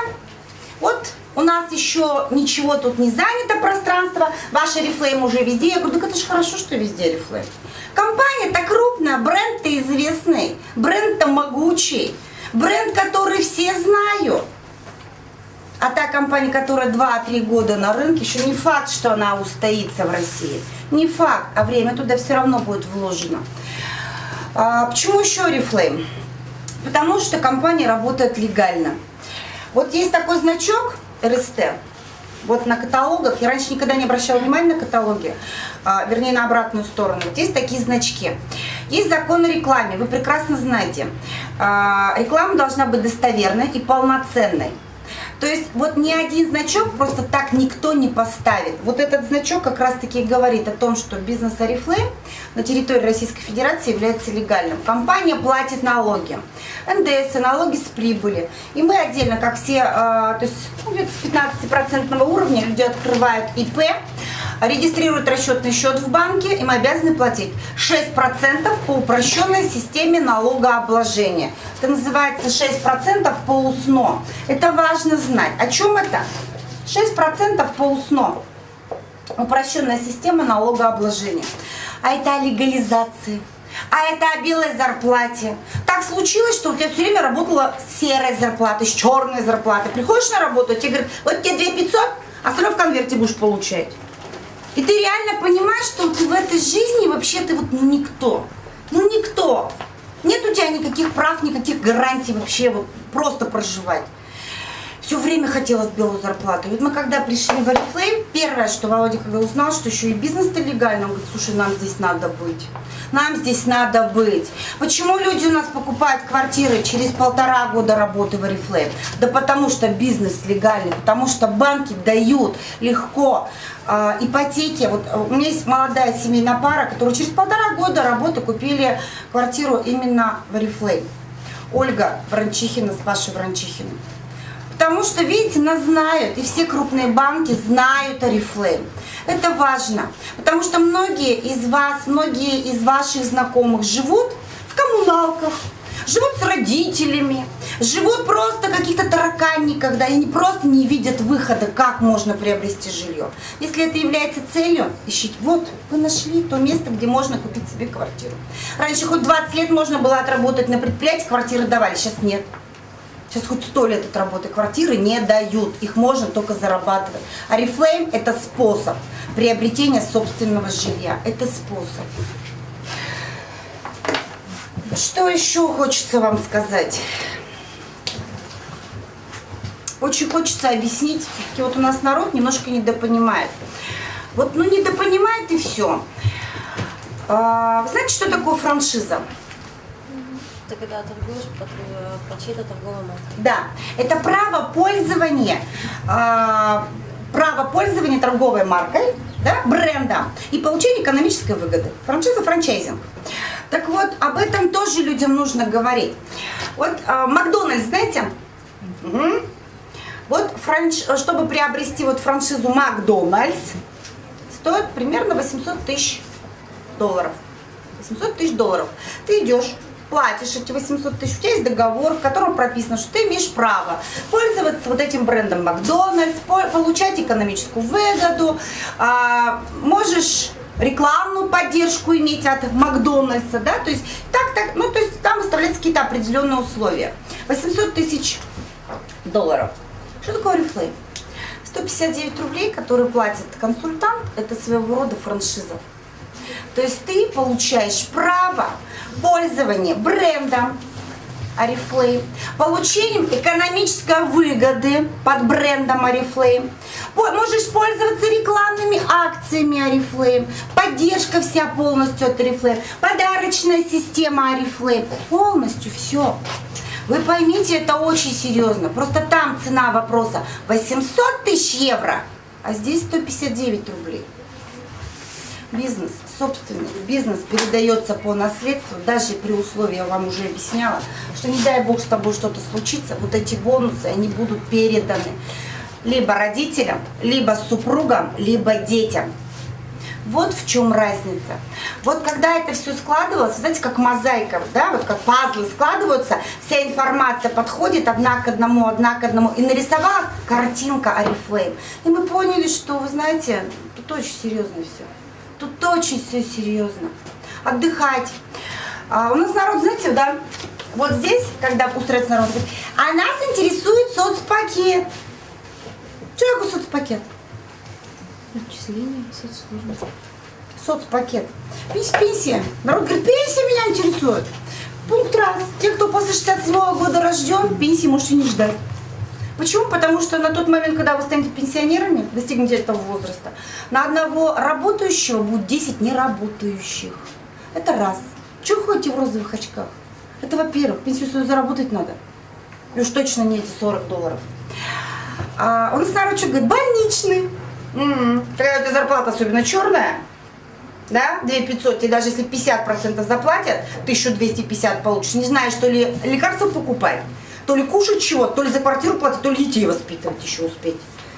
вот у нас еще ничего тут не занято пространство, ваш Oriflame уже везде. Я говорю, так это же хорошо, что везде Oriflame. Компания-то крупная, бренд-то известный, бренд-то могучий, бренд, который все знают. А та компания, которая 2-3 года на рынке, еще не факт, что она устоится в России. Не факт, а время туда все равно будет вложено. А, почему еще Oriflame? Потому что компания работает легально. Вот есть такой значок РСТ, вот на каталогах, я раньше никогда не обращала внимания на каталоги, а, вернее на обратную сторону, вот есть такие значки. Есть закон о рекламе, вы прекрасно знаете, а, реклама должна быть достоверной и полноценной. То есть вот ни один значок просто так никто не поставит. Вот этот значок как раз-таки говорит о том, что бизнес Oriflame на территории Российской Федерации является легальным. Компания платит налоги, НДС, налоги с прибыли. И мы отдельно, как все, а, то есть ну, где-то с 15% уровня люди открывают ИП, регистрируют расчетный счет в банке, им обязаны платить 6% по упрощенной системе налогообложения. Это называется 6% по УСНО. Это важно знать. О чем это? 6% по УСНО. Упрощенная система налогообложения. А это о легализации. А это о белой зарплате. Так случилось, что у тебя все время работала серая зарплата, с черной зарплатой. Приходишь на работу, тебе говорят, вот тебе 2 500, а остальное в конверте будешь получать. И ты реально понимаешь, что ты в этой жизни вообще ты вот никто. Ну никто. Нет у тебя никаких прав, никаких гарантий вообще вот просто проживать. Все время хотелось белую зарплату. Вот мы когда пришли в Oriflame, первое, что Володя когда узнал, что еще и бизнес-то легально, он говорит, слушай, нам здесь надо быть. Нам здесь надо быть. Почему люди у нас покупают квартиры через полтора года работы в Oriflame? Да потому что бизнес легальный, потому что банки дают легко э, ипотеки. Вот у меня есть молодая семейная пара, которая через полтора года работы купили квартиру именно в Oriflame. Ольга Вранчихина с Пашей Вранчихиным. Потому что, видите, нас знают, и все крупные банки знают Oriflame. Это важно, потому что многие из вас, многие из ваших знакомых живут в коммуналках, живут с родителями, живут просто каких-то тараканниках, да, и просто не видят выхода, как можно приобрести жилье. Если это является целью, ищите. Вот, вы нашли то место, где можно купить себе квартиру. Раньше хоть 20 лет можно было отработать на предприятии, квартиры давали, сейчас нет. Сейчас хоть сто лет от работы квартиры не дают, их можно только зарабатывать. А Reflame это способ приобретения собственного жилья, это способ. Что еще хочется вам сказать? Очень хочется объяснить, все-таки вот у нас народ немножко недопонимает. Вот, ну, недопонимает и все. А, знаете, что такое франшиза? Ты когда торгуешь по, тру- по чьей-то торговой марке. Да, это право пользования, а, право пользования торговой маркой, да, бренда и получение экономической выгоды. Франшиза, франчайзинг. Так вот, об этом тоже людям нужно говорить. Вот а, Макдональдс, знаете? Мгм. Вот франш... чтобы приобрести вот франшизу Макдональдс, стоит примерно 800 тысяч долларов. 800 тысяч долларов. Ты идешь, платишь эти 800 тысяч, у тебя есть договор, в котором прописано, что ты имеешь право пользоваться вот этим брендом Макдональдс, по- получать экономическую выгоду, а, можешь рекламную поддержку иметь от Макдональдса, да, то есть так, так, ну, то есть там выставляются какие-то определенные условия. 800 тысяч долларов. Что такое Oriflame? 159 рублей, которые платит консультант, это своего рода франшиза. То есть ты получаешь право пользования брендом Oriflame, получением экономической выгоды под брендом Oriflame, можешь пользоваться рекламными акциями Oriflame, поддержка вся полностью от Oriflame, подарочная система Oriflame, полностью все. Вы поймите, это очень серьезно. Просто там цена вопроса 800 тысяч евро, а здесь 159 рублей. Бизнес, собственный бизнес передается по наследству, даже при условии, я вам уже объясняла, что не дай бог с тобой что-то случится, вот эти бонусы, они будут переданы либо родителям, либо супругам, либо детям. Вот в чем разница. Вот когда это все складывалось, знаете, как мозаика, да, вот как пазлы складываются, вся информация подходит одна к одному, одна к одному, и нарисовалась картинка Арифлейм. И мы поняли, что, вы знаете, тут очень серьезно все. Тут очень все серьезно. Отдыхать. А, у нас народ, знаете, да, вот здесь, когда устроится народ, говорит, а нас интересует соцпакет. Такое соцпакет? Отчисления, соцслужбы. соцпакет. Пенс- Пенсия. Народ говорит, пенсия меня интересует. Пункт раз. Те, кто после 67 года рожден, пенсии можете не ждать. Почему? Потому что на тот момент, когда вы станете пенсионерами, достигнете этого возраста, на одного работающего будет 10 неработающих. Это раз. Чего ходите в розовых очках? Это во-первых, пенсию свою заработать надо. И уж точно не эти 40 долларов. А у нас народ что говорит? Больничный. М, Когда у тебя зарплата особенно черная, да, 2500, и даже если 50% заплатят, 1250 получишь, не знаешь, то ли лекарства покупать, то ли кушать чего, то ли за квартиру платить, то ли детей воспитывать еще успеть,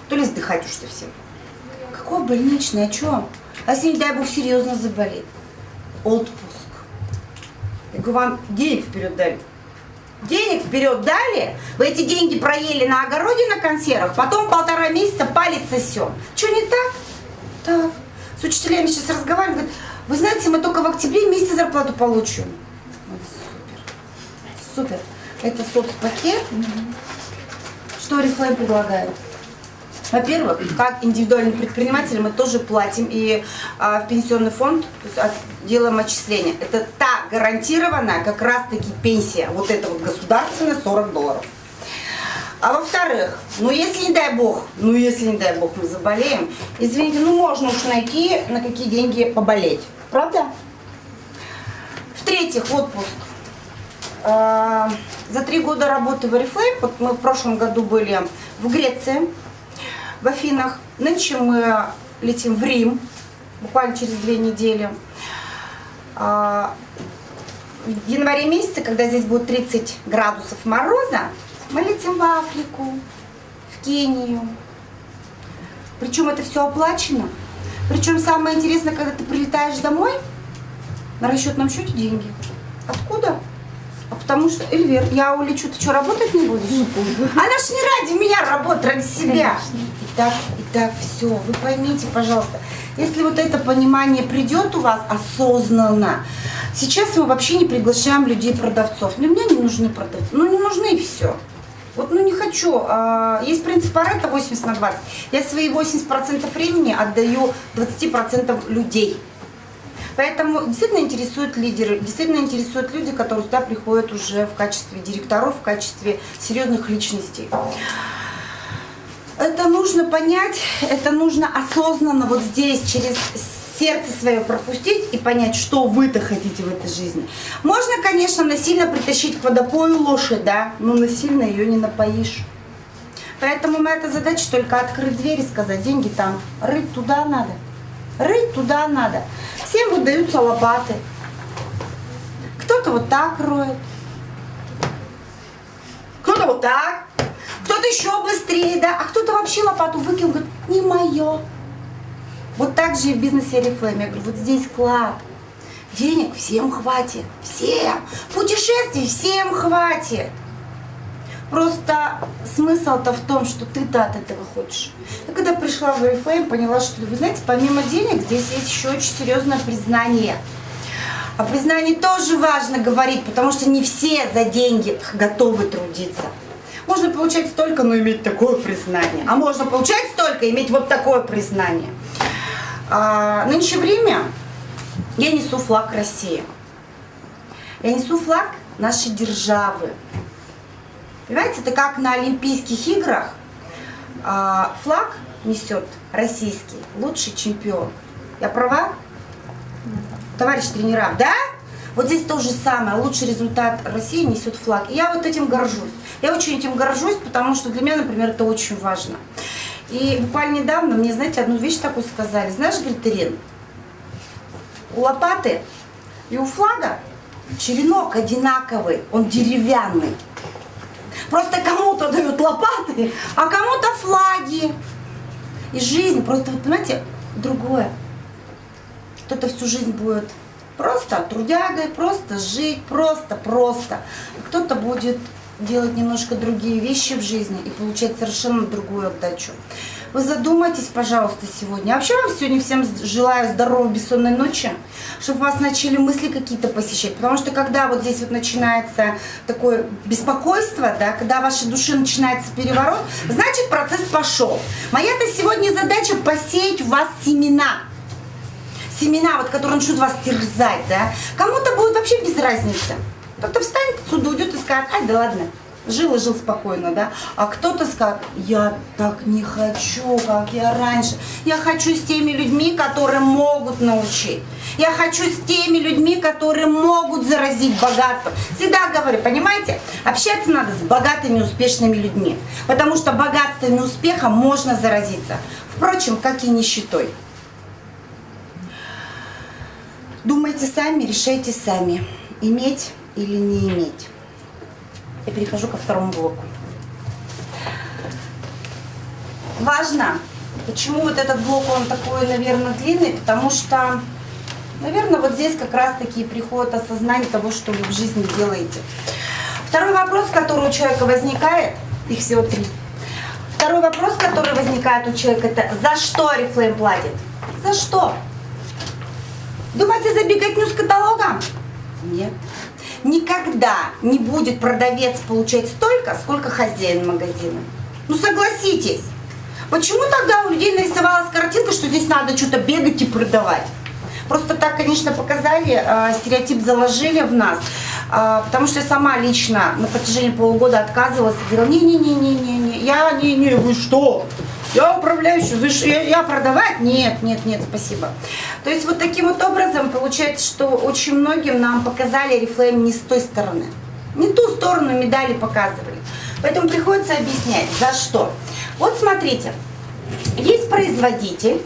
то ли сдыхать уж совсем. Какой больничный, о чем? А если, не дай бог, серьезно заболеть? Отпуск. Я говорю, вам денег вперед дали. Денег вперед дали, вы эти деньги проели на огороде на консервах, потом полтора месяца палец сосем. Что не так? Так. С учителями сейчас разговариваю, говорят, вы знаете, мы только в октябре месяце зарплату получим. Ой, супер. Супер. Это соцпакет. Что Oriflame предлагает? Во-первых, как индивидуальный предприниматель мы тоже платим и а, в пенсионный фонд есть, от- делаем отчисления. Это та гарантированная как раз-таки пенсия, вот это вот государственная 40 долларов. А во-вторых, ну если не дай бог, ну если не дай бог мы заболеем, извините, ну можно уж найти на какие деньги поболеть. Правда? В-третьих, отпуск. За три года работы в Oriflame, вот мы в прошлом году были в Греции, в Афинах. Нынче мы летим в Рим, буквально через две недели. А, В январе месяце, когда здесь будет 30 градусов мороза, мы летим в Африку, в Кению. Причем это все оплачено. Причем самое интересное, когда ты прилетаешь домой, на расчетном счете деньги. Откуда? А потому что, Эльвир, я улечу, ты что, работать не будешь? Она ж не ради меня работает, ради себя. Итак, итак, все, вы поймите, пожалуйста, если вот это понимание придет у вас осознанно, сейчас мы вообще не приглашаем людей-продавцов. Для меня не нужны продавцы, ну не нужны и все. Вот, ну не хочу. А, Есть принцип Паретта 80 на 20. Я свои 80% времени отдаю 20% людей. Поэтому действительно интересуют лидеры, действительно интересуют люди, которые сюда приходят уже в качестве директоров, в качестве серьезных личностей. Это нужно понять, это нужно осознанно вот здесь, через сердце свое пропустить и понять, что вы-то хотите в этой жизни. Можно, конечно, насильно притащить к водопою лошадь, да, но насильно ее не напоишь. Поэтому моя задача только открыть дверь и сказать, деньги там, рыть туда надо. Рыть туда надо. Всем выдаются лопаты. Кто-то вот так роет. Кто-то вот так. Кто-то еще быстрее, да. А кто-то вообще лопату выкинул, говорит, не мое. Вот так же и в бизнесе Oriflame. Я говорю, вот здесь клад. Денег всем хватит. Всем. Путешествий всем хватит. Просто смысл-то в том, что ты-то от этого хочешь. Я когда пришла в Oriflame, поняла, что, вы знаете, помимо денег, здесь есть еще очень серьезное признание. О признании тоже важно говорить, потому что не все за деньги готовы трудиться. Можно получать столько, но иметь такое признание. А можно получать столько иметь вот такое признание. А, нынче время я несу флаг России. Я несу флаг нашей державы. Понимаете, это как на Олимпийских играх а, флаг несет российский лучший чемпион. Я права? Товарищ тренера, да? Вот здесь то же самое. Лучший результат России несет флаг. И я вот этим горжусь. Я очень этим горжусь, потому что для меня, например, это очень важно. И буквально недавно мне, знаете, одну вещь такую сказали. Знаешь, говорит, Ирин, у лопаты и у флага черенок одинаковый, он деревянный. Просто кому-то дают лопаты, а кому-то флаги. И жизнь просто, вот понимаете, другое. Кто-то всю жизнь будет просто трудягой, просто жить, просто, просто. Кто-то будет делать немножко другие вещи в жизни и получать совершенно другую отдачу. Вы задумайтесь, пожалуйста, сегодня. Вообще вам сегодня всем желаю здоровой бессонной ночи, чтобы вас начали мысли какие-то посещать. Потому что когда вот здесь вот начинается такое беспокойство, да, когда в вашей душе начинается переворот, значит процесс пошел. Моя-то сегодня задача посеять в вас семена семена, вот, которые начнут вас терзать, да, кому-то будет вообще без разницы. Кто-то встанет отсюда, уйдет и скажет, ай, да ладно, жил и жил спокойно, да. А кто-то скажет, я так не хочу, как я раньше. Я хочу с теми людьми, которые могут научить. Я хочу с теми людьми, которые могут заразить богатством. Всегда говорю, понимаете, общаться надо с богатыми, успешными людьми. Потому что богатством и успехом можно заразиться. Впрочем, как и нищетой. Думайте сами, решайте сами, иметь или не иметь. Я перехожу ко второму блоку. Важно, почему вот этот блок, он такой, наверное, длинный, потому что, наверное, вот здесь как раз-таки приходит осознание того, что вы в жизни делаете. Второй вопрос, который у человека возникает, их всего три. Второй вопрос, который возникает у человека, это за что Oriflame платит? За что? Думаете, за беготню с каталогом? Нет. Никогда не будет продавец получать столько, сколько хозяин магазина. Ну согласитесь. Почему тогда у людей нарисовалась картинка, что здесь надо что-то бегать и продавать? Просто так, конечно, показали, э, стереотип заложили в нас, э, потому что я сама лично на протяжении полугода отказывалась и говорила, не-не-не-не-не, я не-не, вы что? Я управляющий, вы ж, я, я продавать? Нет, нет, нет, спасибо. То есть вот таким вот образом получается, что очень многим нам показали Oriflame не с той стороны. Не ту сторону медали показывали. Поэтому приходится объяснять, за что. Вот смотрите, есть производитель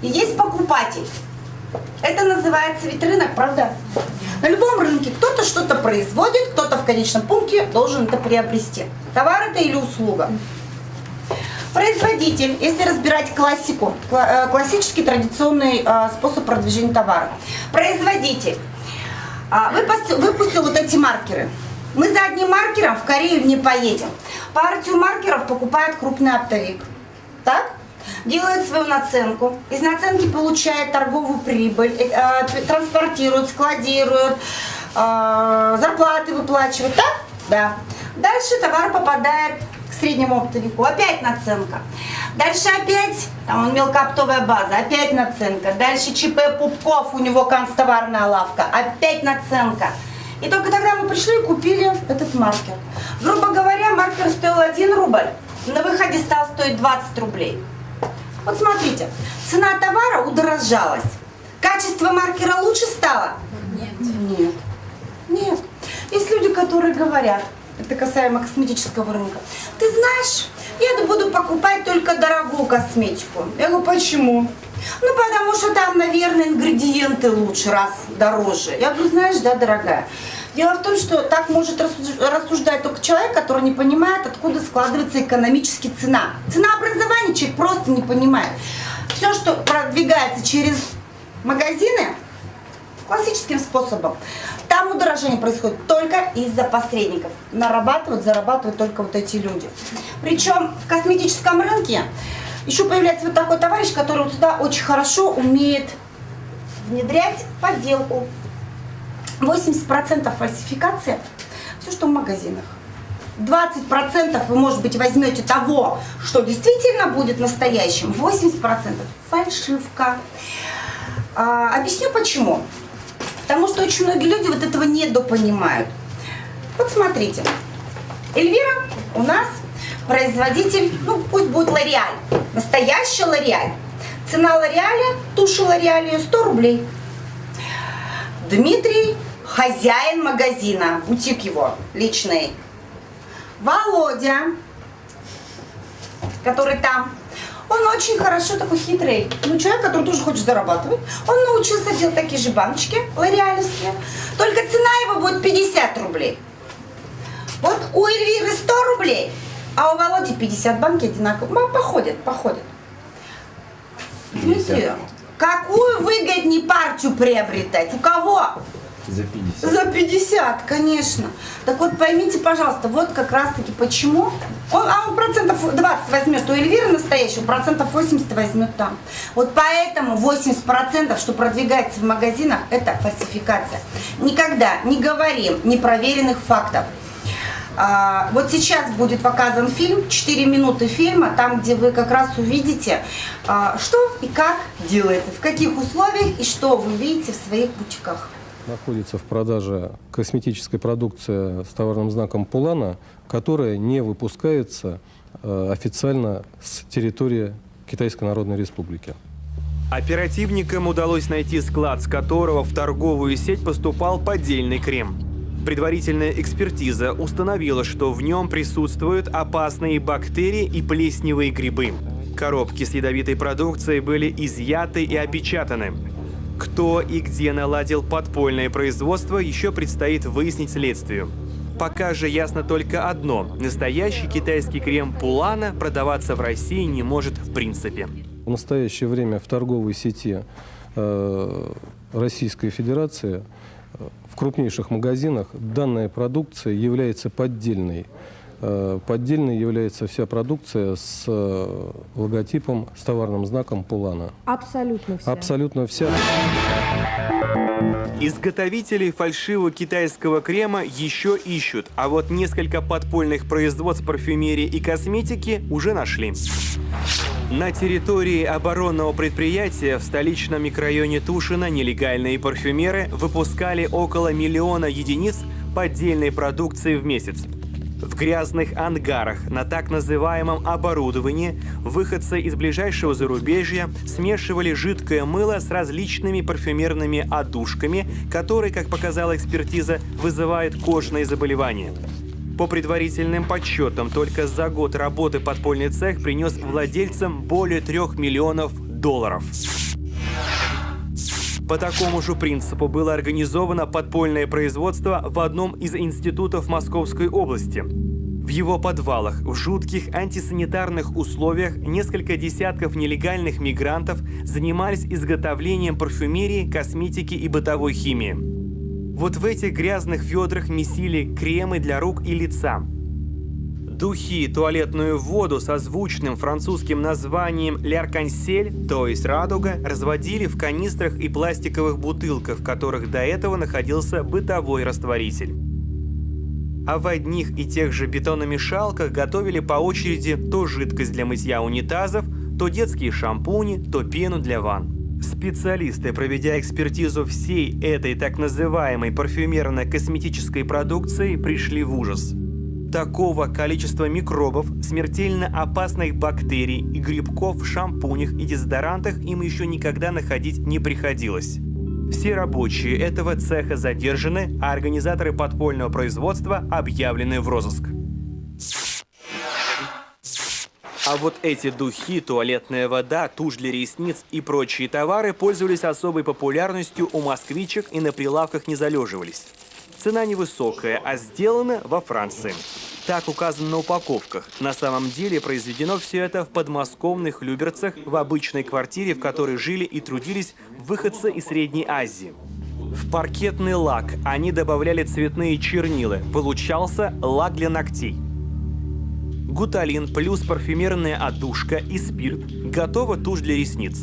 есть покупатель. Это называется ведь рынок, правда? На любом рынке кто-то что-то производит, кто-то в конечном пункте должен это приобрести. Товар это или услуга. Производитель, если разбирать классику, э, классический традиционный э, способ продвижения товара. Производитель а, выпустил, выпустил вот эти маркеры. Мы за одним маркером в Корею не поедем. Партию маркеров покупает крупный оптовик. Так? Делает свою наценку. Из наценки получает торговую прибыль, э, транспортирует, складирует, зарплаты выплачивает. Так? Да. Дальше товар попадает к среднему оптовику. Опять наценка. Дальше опять, там он мелкооптовая база, опять наценка. Дальше ЧП Пупков, у него канцтоварная лавка, опять наценка. И только тогда мы пришли и купили этот маркер. Грубо говоря, маркер стоил 1 рубль, на выходе стал стоить 20 рублей. Вот смотрите, цена товара удорожалась. Качество маркера лучше стало? Нет. Нет. Нет. Есть люди, которые говорят, это касаемо косметического рынка, ты знаешь, я буду покупать только дорогую косметику. Я говорю, почему? Ну, потому что там, наверное, ингредиенты лучше, раз дороже. Я говорю, знаешь, да, дорогая. Дело в том, что так может рассуждать только человек, который не понимает, откуда складывается экономически цена. Цена образования человек просто не понимает. Все, что продвигается через магазины, классическим способом, там удорожание происходит только из-за посредников. Нарабатывают, зарабатывают только вот эти люди. Причем в косметическом рынке еще появляется вот такой товарищ, который сюда очень хорошо умеет внедрять подделку. 80% фальсификация, все, что в магазинах. 20% вы, может быть, возьмете того, что действительно будет настоящим, 80% фальшивка. А, объясню почему. Потому что очень многие люди вот этого недопонимают. Вот смотрите. Эльвира у нас производитель, ну пусть будет Лореаль. Настоящий Лореаль. Цена Лореаля, туши Лореаля 100 рублей. Дмитрий, хозяин магазина, бутик его личный. Володя, который там, он очень хорошо такой хитрый. Ну, человек, который тоже хочет зарабатывать. Он научился делать такие же баночки лореалевские. Только цена его будет 50 рублей. Вот у Эльвиры 100 рублей, а у Володи 50 банки одинаковые. Походят, походят. Дмитрий, какую выгоднее партию приобретать? У кого? За 50. За 50, конечно. Так вот поймите, пожалуйста, вот как раз-таки почему. Он, а он процентов 20 возьмет у Эльвиры настоящего, процентов 80 возьмет там. Вот поэтому 80%, что продвигается в магазинах, это фальсификация. Никогда не говорим непроверенных фактов. А, вот сейчас будет показан фильм, 4 минуты фильма, там, где вы как раз увидите, а, что и как делается, в каких условиях и что вы видите в своих бутиках находится в продаже косметическая продукция с товарным знаком Пулана, которая не выпускается э, официально с территории Китайской Народной Республики. Оперативникам удалось найти склад, с которого в торговую сеть поступал поддельный крем. Предварительная экспертиза установила, что в нем присутствуют опасные бактерии и плесневые грибы. Коробки с ядовитой продукцией были изъяты и опечатаны. Кто и где наладил подпольное производство, еще предстоит выяснить следствию. Пока же ясно только одно – настоящий китайский крем Пулана продаваться в России не может в принципе. В настоящее время в торговой сети э, Российской Федерации э, в крупнейших магазинах данная продукция является поддельной. Э, поддельной является вся продукция с э, логотипом, с товарным знаком Пулана. Абсолютно вся. Абсолютно вся. Изготовителей фальшивого китайского крема еще ищут, а вот несколько подпольных производств парфюмерии и косметики уже нашли. На территории оборонного предприятия в столичном микрорайоне Тушино нелегальные парфюмеры выпускали около миллиона единиц поддельной продукции в месяц. В грязных ангарах на так называемом оборудовании выходцы из ближайшего зарубежья смешивали жидкое мыло с различными парфюмерными одушками, которые, как показала экспертиза, вызывают кожные заболевания. По предварительным подсчетам, только за год работы подпольный цех принес владельцам более трех миллионов долларов. По такому же принципу было организовано подпольное производство в одном из институтов Московской области. В его подвалах в жутких антисанитарных условиях несколько десятков нелегальных мигрантов занимались изготовлением парфюмерии, косметики и бытовой химии. Вот в этих грязных ведрах месили кремы для рук и лица, Духи, туалетную воду со звучным французским названием «Ляркансель», то есть «радуга», разводили в канистрах и пластиковых бутылках, в которых до этого находился бытовой растворитель. А в одних и тех же бетономешалках готовили по очереди то жидкость для мытья унитазов, то детские шампуни, то пену для ванн. Специалисты, проведя экспертизу всей этой так называемой парфюмерно-косметической продукции, пришли в ужас. Такого количества микробов, смертельно опасных бактерий и грибков в шампунях и дезодорантах им еще никогда находить не приходилось. Все рабочие этого цеха задержаны, а организаторы подпольного производства объявлены в розыск. А вот эти духи, туалетная вода, тушь для ресниц и прочие товары пользовались особой популярностью у москвичек и на прилавках не залеживались. Цена невысокая, а сделана во Франции. Так указано на упаковках. На самом деле произведено все это в подмосковных Люберцах, в обычной квартире, в которой жили и трудились выходцы из Средней Азии. В паркетный лак они добавляли цветные чернила. Получался лак для ногтей. Гуталин плюс парфюмерная отдушка и спирт. Готова тушь для ресниц.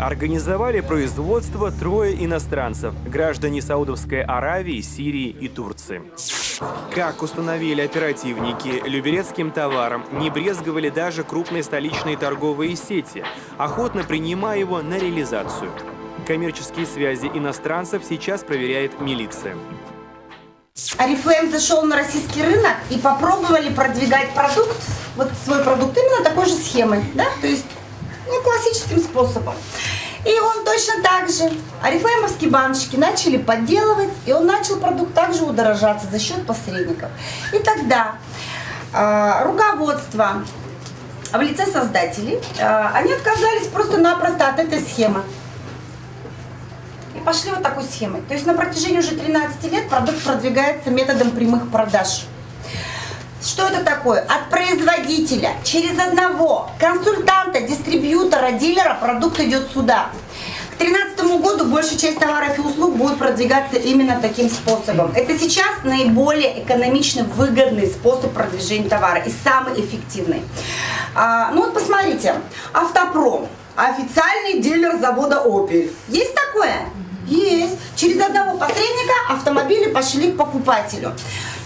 Организовали производство трое иностранцев, граждане Саудовской Аравии, Сирии и Турции. Как установили оперативники, люберецким товаром не брезговали даже крупные столичные торговые сети, охотно принимая его на реализацию. Коммерческие связи иностранцев сейчас проверяет милиция. Арифлейм зашел на российский рынок и попробовали продвигать продукт, вот свой продукт именно такой же схемой, да, то есть ну, классическим способом. И он точно так же. Арифлеймовские баночки начали подделывать, и он начал продукт также удорожаться за счет посредников. И тогда э, руководство в лице создателей, э, они отказались просто-напросто от этой схемы. И пошли вот такой схемой. То есть на протяжении уже 13 лет продукт продвигается методом прямых продаж. Что это такое? От производителя через одного консультанта, дистрибьютора, дилера продукт идет сюда. К 2013 году большая часть товаров и услуг будет продвигаться именно таким способом. Это сейчас наиболее экономично выгодный способ продвижения товара и самый эффективный. А, ну вот посмотрите, автопром, официальный дилер завода Opel. Есть такое? Есть. Через одного посредника автомобили пошли к покупателю.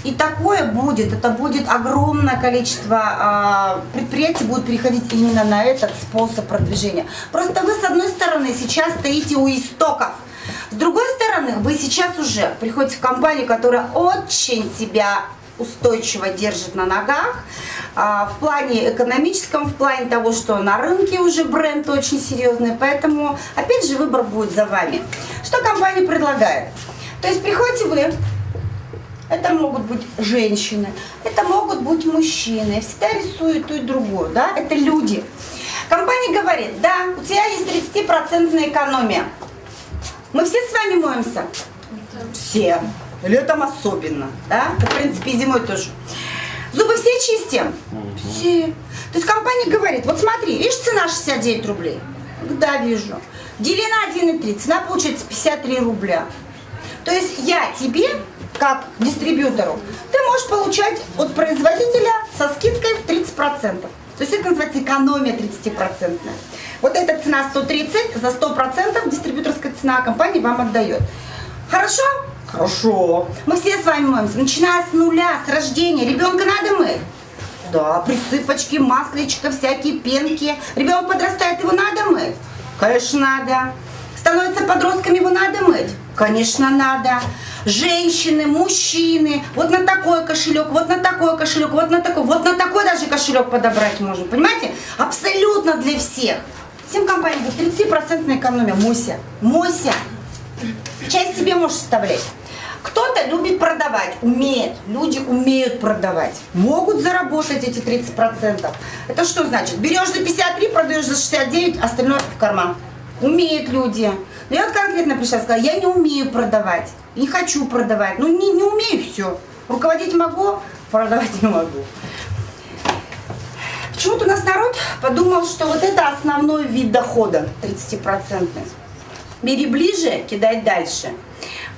И такое будет, это будет огромное количество э, предприятий будет переходить именно на этот способ продвижения. Просто вы с одной стороны сейчас стоите у истоков, с другой стороны вы сейчас уже приходите в компанию, которая очень себя устойчиво держит на ногах, а, в плане экономическом, в плане того, что на рынке уже бренд очень серьезный, поэтому опять же выбор будет за вами. Что компания предлагает? То есть приходите вы, это могут быть женщины, это могут быть мужчины, всегда рисуют то и другое, да, это люди. Компания говорит, да, у тебя есть 30% экономия. Мы все с вами моемся? Все. Летом особенно, да, в принципе и зимой тоже. Зубы все чистим? Все. То есть компания говорит, вот смотри, видишь, цена 69 рублей? Да, вижу. Дели на 1,3, цена получается 53 рубля. То есть я тебе как дистрибьютору, ты можешь получать от производителя со скидкой в 30%. То есть это называется экономия 30%. Вот эта цена 130, за 100% дистрибьюторская цена компания вам отдает. Хорошо? Хорошо. Мы все с вами моемся, начиная с нуля, с рождения. Ребенка надо мыть? Да, присыпочки, масличка, всякие пенки. Ребенок подрастает, его надо мыть? Конечно, надо. Становится подростками, его надо мыть? Конечно, надо женщины, мужчины, вот на такой кошелек, вот на такой кошелек, вот на такой, вот на такой даже кошелек подобрать можно, понимаете? Абсолютно для всех. Всем компаниям будет 30% экономия. Мойся, мойся. Часть себе можешь составлять. Кто-то любит продавать, умеет. Люди умеют продавать. Могут заработать эти 30%. Это что значит? Берешь за 53, продаешь за 69, остальное в карман. Умеют люди. Но я вот конкретно пришла и сказала, я не умею продавать, не хочу продавать, ну не, не умею все. Руководить могу, продавать не могу. Почему-то у нас народ подумал, что вот это основной вид дохода, 30%. Бери ближе, кидай дальше.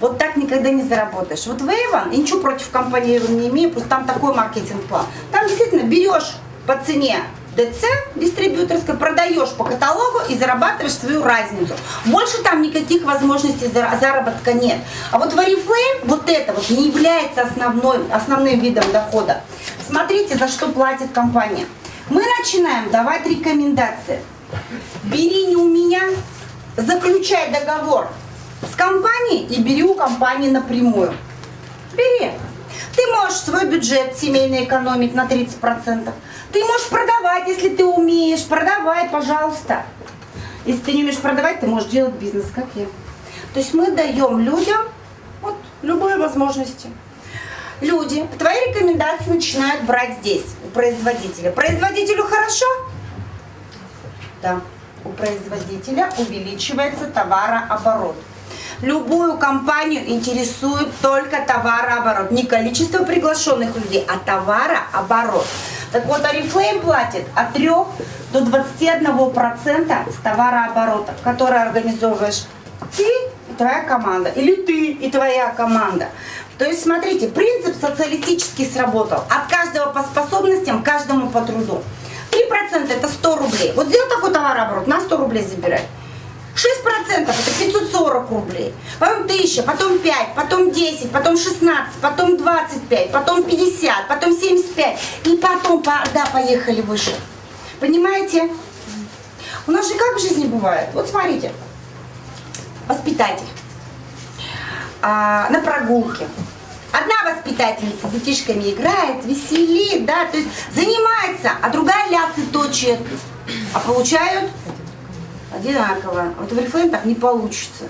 Вот так никогда не заработаешь. Вот в Avon, я ничего против компании не имею, просто там такой маркетинг-план. Там действительно берешь по цене ДЦ дистрибьюторской, продаешь по каталогу и зарабатываешь свою разницу. Больше там никаких возможностей зара- заработка нет. А вот в Oriflame вот это вот не является основной, основным видом дохода. Смотрите, за что платит компания. Мы начинаем давать рекомендации. Бери не у меня, заключай договор с компанией и бери у компании напрямую. Бери. Ты можешь свой бюджет семейный экономить на 30%. Ты можешь продавать, если ты умеешь. Продавай, пожалуйста. Если ты не умеешь продавать, ты можешь делать бизнес, как я. То есть мы даем людям вот, любые возможности. Люди твои рекомендации начинают брать здесь, у производителя. Производителю хорошо? Да. У производителя увеличивается товарооборот. Любую компанию интересует только товарооборот. Не количество приглашенных людей, а товарооборот. Так вот, Oriflame платит от 3 до 21% с товарооборота, который организовываешь ты и твоя команда. Или ты и твоя команда. То есть, смотрите, принцип социалистический сработал. От каждого по способностям, каждому по труду. 3% это 100 рублей. Вот сделал такой товарооборот, на 100 рублей забирай. 6% это 540 рублей, потом 1000, потом 5, потом 10, потом 16, потом 25, потом 50, потом 75 и потом, по- да, поехали выше. Понимаете? У нас же как в жизни бывает? Вот смотрите, воспитатель а, на прогулке. Одна воспитательница с детишками играет, веселит, да, то есть занимается, а другая лясы точит. А получают одинаково. Вот в так не получится.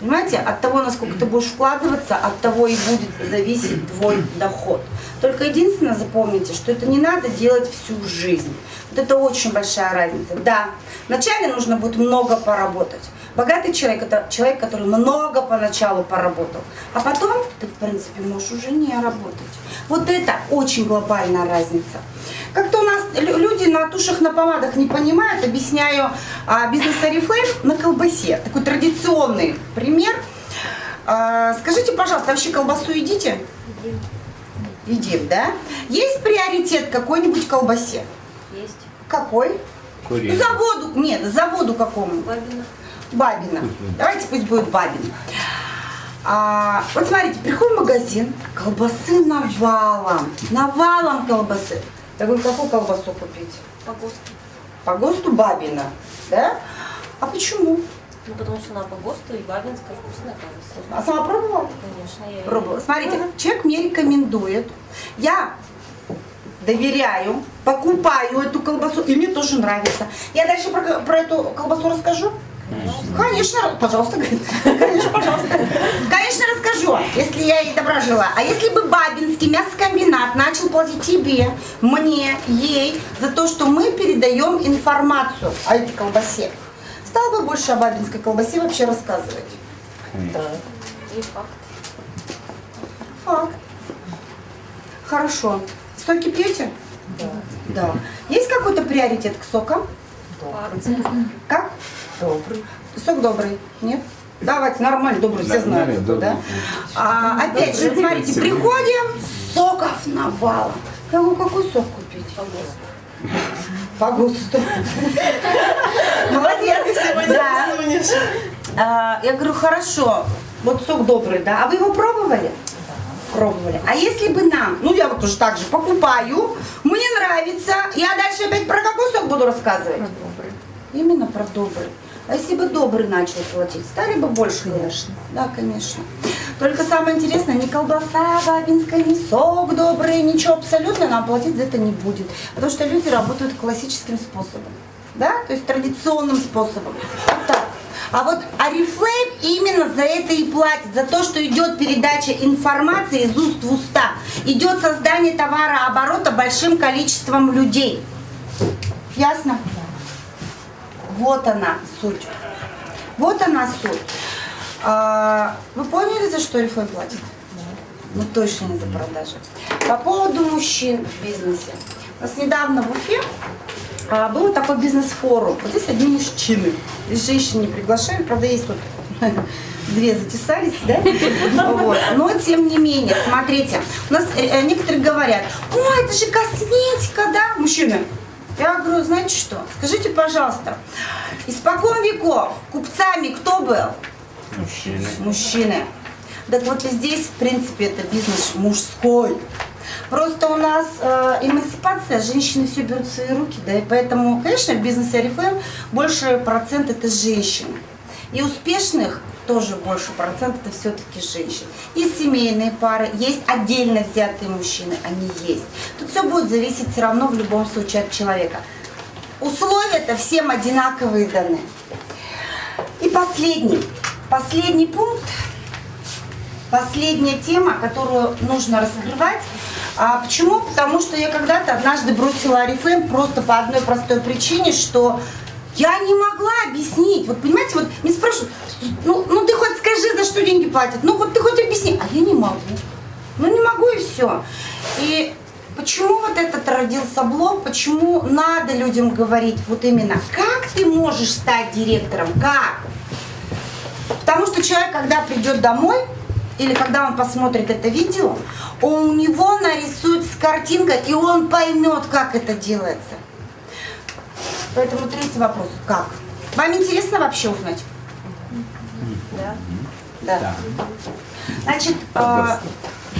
Понимаете, от того, насколько ты будешь вкладываться, от того и будет зависеть твой доход. Только единственное запомните, что это не надо делать всю жизнь. Вот это очень большая разница. Да, вначале нужно будет много поработать. Богатый человек – это человек, который много поначалу поработал, а потом ты, в принципе, можешь уже не работать. Вот это очень глобальная разница. Как-то у нас лю- люди на тушах, на помадах не понимают, объясняю а, бизнес Oriflame на колбасе. Такой традиционный пример. А, скажите, пожалуйста, вообще колбасу едите? Едим, да? Есть приоритет какой-нибудь колбасе? Есть. Какой? Куриный. Заводу, нет, заводу какому? Бабина. Бабина. Давайте пусть будет Бабина. А, вот смотрите, приходим в магазин, колбасы навалом, навалом колбасы. Я говорю, какую колбасу купить? По ГОСТу. По ГОСТу Бабина, да? А почему? Ну, потому что она по ГОСТу и Бабинская вкусная колбаса. А сама пробовала? Конечно, я Пробовала. Смотрите, человек мне рекомендует, я доверяю, покупаю эту колбасу, и мне тоже нравится. Я дальше про, про эту колбасу расскажу? Конечно, пожалуйста, говорит. конечно, пожалуйста. Конечно, расскажу, если я ей добра жила. А если бы Бабинский мясокомбинат начал платить тебе, мне, ей, за то, что мы передаем информацию о этой колбасе, стал бы больше о Бабинской колбасе вообще рассказывать? И факт. Факт. Хорошо. Соки пьете? Да. Да. Есть какой-то приоритет к сокам? Факт. Как? Добрый. Сок добрый? Нет? Давайте, нормально, добрый, все знают, Нормально, кто, да? добрый. А, опять же, смотрите, приходим, соков навалом. Я говорю, какой сок купить? По ГОСТу. *laughs* Молодец. Да. А, Я говорю, хорошо, вот сок добрый, да? А вы его пробовали? Пробовали. А если бы нам, ну я вот тоже так же покупаю, мне нравится, я дальше опять про какой сок буду рассказывать? Про добрый. Именно про добрый. А если бы добрый начал платить, стали бы больше? Конечно. Да, конечно. Только самое интересное, ни колбаса бабинская, ни сок добрый, ничего абсолютно нам платить за это не будет. Потому что люди работают классическим способом. Да? То есть традиционным способом. Вот так. А вот Арифлейм именно за это и платит, за то, что идет передача информации из уст в уста, идет создание товарооборота большим количеством людей. Ясно? Вот она суть. Вот она суть. А, вы поняли, за что Арифлейм платит? Ну точно не за продажи. По поводу мужчин в бизнесе. У нас недавно в Уфе а, был такой бизнес-форум. Вот здесь одни мужчины. Здесь женщин не приглашаем, правда, есть тут *laughs* две затесались, да? Вот. Но тем не менее, смотрите, у нас э, э, некоторые говорят, ой, это же косметика, да? Мужчины, Я говорю, знаете что, скажите, пожалуйста, испокон веков купцами кто был? Мужчины. Мужчины. Так вот и здесь, в принципе, это бизнес мужской. Просто у нас э, эмансипация, женщины все берут в свои руки, да, и поэтому, конечно, в бизнесе Арифлейм больше процент это женщины. И успешных тоже больше процент это все-таки женщин. Есть семейные пары, есть отдельно взятые мужчины, они есть. Тут все будет зависеть все равно в любом случае от человека. Условия-то всем одинаковые даны. И последний, последний пункт, последняя тема, которую нужно раскрывать. А почему? Потому что я когда-то однажды бросила Арифлейм просто по одной простой причине, что я не могла объяснить. Вот понимаете, вот мне спрашивают, ну, ну ты хоть скажи, за что деньги платят. Ну вот ты хоть объясни. А я не могу. Ну не могу и все. И почему вот этот родился блог, почему надо людям говорить вот именно, как ты можешь стать директором, как? Потому что человек, когда придет домой, или когда он посмотрит это видео, у него нарисуется картинка, и он поймет, как это делается. Поэтому третий вопрос. Как? Вам интересно вообще узнать? Да. Да. Значит, э,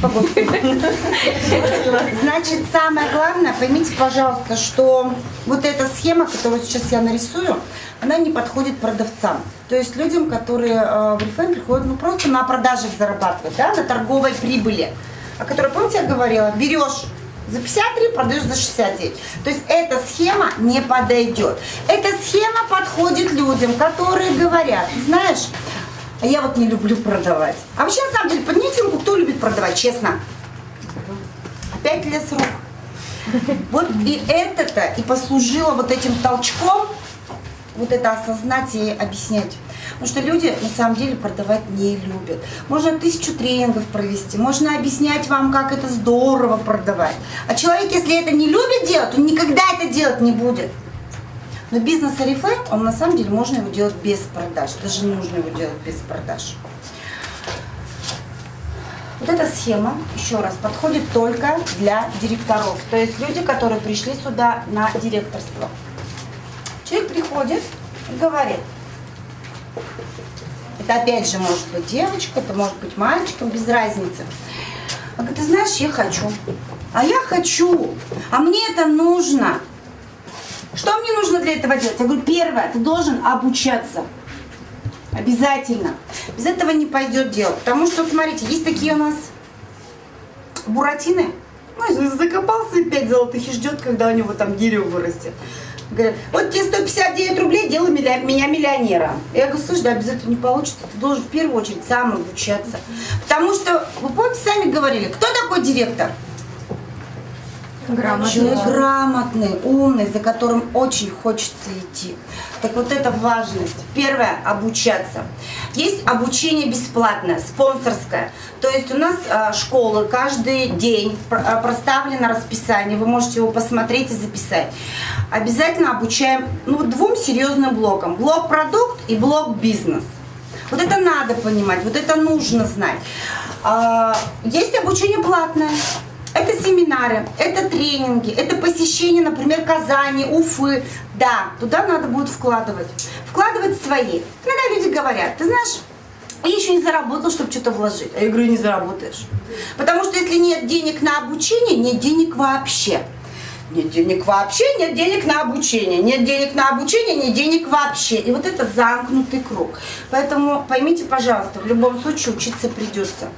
по Господу. *laughs* Значит, самое главное, поймите, пожалуйста, что вот эта схема, которую сейчас я нарисую, она не подходит продавцам. То есть людям, которые э, в Reflame приходят ну, просто на продажах зарабатывать, да, на торговой прибыли. О которой, помните, я говорила, берешь за 53, продаешь за 69. То есть эта схема не подойдет. Эта схема подходит людям, которые говорят, знаешь, я вот не люблю продавать. А вообще, на самом деле, поднимите руку, кто любит продавать, честно. Опять лес рук. Вот и это-то и послужило вот этим толчком, вот это осознать и объяснять. Потому что люди на самом деле продавать не любят. Можно тысячу тренингов провести, можно объяснять вам, как это здорово продавать. А человек, если это не любит делать, он никогда это делать не будет. Но бизнес Арифлейм, он на самом деле можно его делать без продаж, даже нужно его делать без продаж. Вот эта схема, еще раз, подходит только для директоров. То есть люди, которые пришли сюда на директорство. Человек приходит и говорит, это опять же может быть девочка, это может быть мальчиком, без разницы. Говорит, ты знаешь, я хочу. А я хочу. А мне это нужно. Что мне нужно для этого делать? Я говорю, первое, ты должен обучаться. Обязательно. Без этого не пойдет дело. Потому что, смотрите, есть такие у нас буратины. Ну, закопался пять золотых и ждет, когда у него там дерево вырастет. Говорят, вот тебе 159 рублей, делай меня миллионером. Я говорю, слушай, да без этого не получится. Ты должен в первую очередь сам обучаться. Потому что, вы помните, сами говорили, кто такой директор? Грамотный. Человек грамотный, умный, за которым очень хочется идти. Так вот это важность. Первое – обучаться. Есть обучение бесплатное, спонсорское. То есть у нас а, школы каждый день а, проставлено расписание, вы можете его посмотреть и записать. Обязательно обучаем ну, двум серьезным блокам. Блок продукт и блок бизнес. Вот это надо понимать, вот это нужно знать. А, есть обучение платное. Это семинары, это тренинги, это посещение, например, Казани, Уфы. Да, туда надо будет вкладывать. Вкладывать свои. Иногда люди говорят, ты знаешь, я еще не заработал, чтобы что-то вложить. А я говорю, не заработаешь. Потому что если нет денег на обучение, нет денег вообще. Нет денег вообще, нет денег на обучение. Нет денег на обучение, нет денег вообще. И вот это замкнутый круг. Поэтому поймите, пожалуйста, в любом случае учиться придется.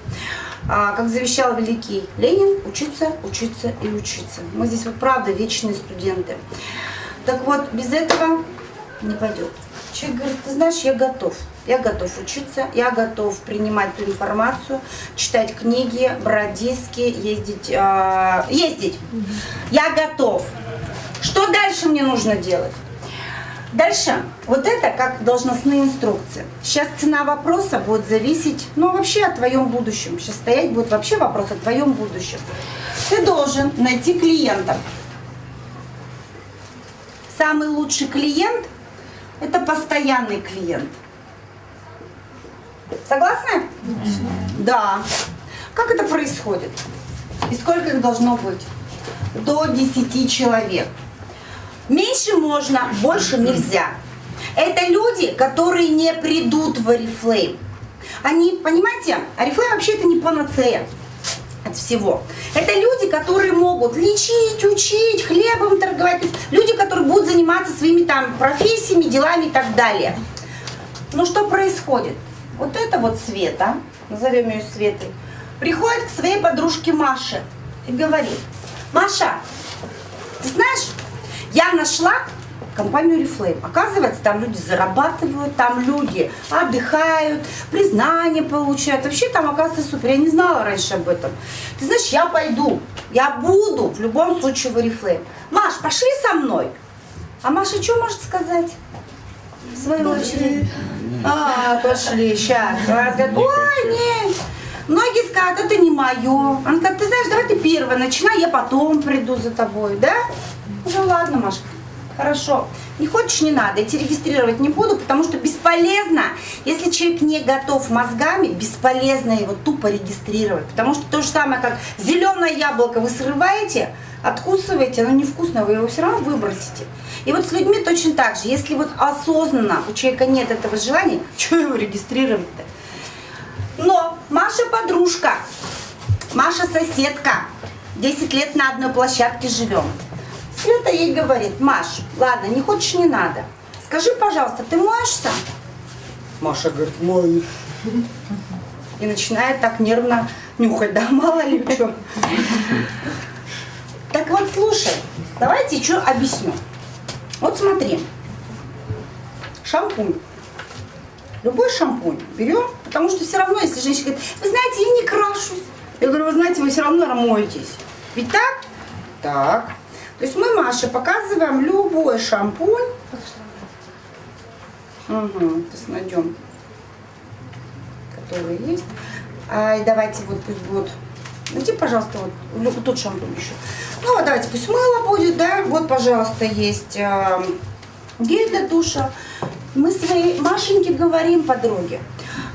А, как завещал великий Ленин, учиться, учиться и учиться. Мы здесь вот правда вечные студенты. Так вот, без этого не пойдет. Человек говорит, ты знаешь, я готов. Я готов учиться, я готов принимать ту информацию, читать книги, брать диски, ездить. Э, ездить. Я готов. Что дальше мне нужно делать? Дальше, вот это как должностные инструкции. Сейчас цена вопроса будет зависеть, ну вообще о твоем будущем. Сейчас стоять будет вообще вопрос о твоем будущем. Ты должен найти клиента. Самый лучший клиент – это постоянный клиент. Согласны? Да. Как это происходит? И сколько их должно быть? До 10 человек. Меньше можно, больше нельзя. Это люди, которые не придут в Oriflame. Они, понимаете, Oriflame вообще это не панацея от всего. Это люди, которые могут лечить, учить, хлебом торговать. Люди, которые будут заниматься своими там профессиями, делами и так далее. Ну что происходит? Вот это вот Света, назовем ее Светой, приходит к своей подружке Маше и говорит, Маша, ты знаешь, я нашла компанию Reflame. Оказывается, там люди зарабатывают, там люди отдыхают, признание получают. Вообще там, оказывается, супер. Я не знала раньше об этом. Ты знаешь, я пойду, я буду в любом случае в Oriflame. Маш, пошли со мной. А Маша что может сказать? В свою очередь. А, пошли, сейчас. Ой, нет. Многие скажут, это не мое. Она говорит, ты знаешь, давай ты первая начинай, я потом приду за тобой, да? Ну ладно, Машка, хорошо. Не хочешь, не надо. Я тебя регистрировать не буду, потому что бесполезно. Если человек не готов мозгами, бесполезно его тупо регистрировать. Потому что то же самое, как зеленое яблоко вы срываете, откусываете, оно невкусное, вы его все равно выбросите. И вот с людьми точно так же. Если вот осознанно у человека нет этого желания, *laughs* что его регистрировать-то? Но Маша подружка, Маша соседка, 10 лет на одной площадке живем. Света ей говорит, Маш, ладно, не хочешь, не надо. Скажи, пожалуйста, ты моешься? Маша говорит, моюсь. И начинает так нервно нюхать, да, мало ли что. Так вот, слушай, давайте что объясню. Вот смотри, шампунь. Любой шампунь берем, потому что все равно, если женщина говорит, вы знаете, я не крашусь. Я говорю, вы знаете, вы все равно моетесь. Ведь так? Так. То есть мы Маше показываем любой шампунь. Угу, сейчас найдем, который есть. А, давайте вот пусть будет. Найди, пожалуйста, вот, вот тот шампунь еще. Ну вот давайте пусть мыло будет, да. Вот, пожалуйста, есть э, гель для душа. Мы своей Машеньке говорим, подруге.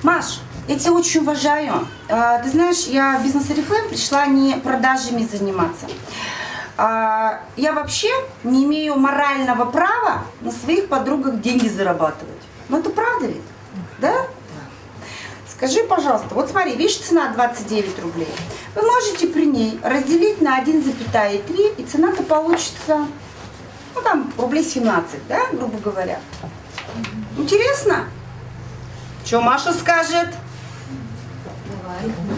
Маш, я тебя очень уважаю. А, Ты знаешь, я в бизнес Oriflame пришла не продажами заниматься. А, Я вообще не имею морального права на своих подругах деньги зарабатывать. Ну это правда ведь? Да? Скажи, пожалуйста, вот смотри, видишь, цена 29 рублей. Вы можете при ней разделить на 1,3, и цена-то получится, ну там, рублей 17, да, грубо говоря. Интересно? Что Маша скажет?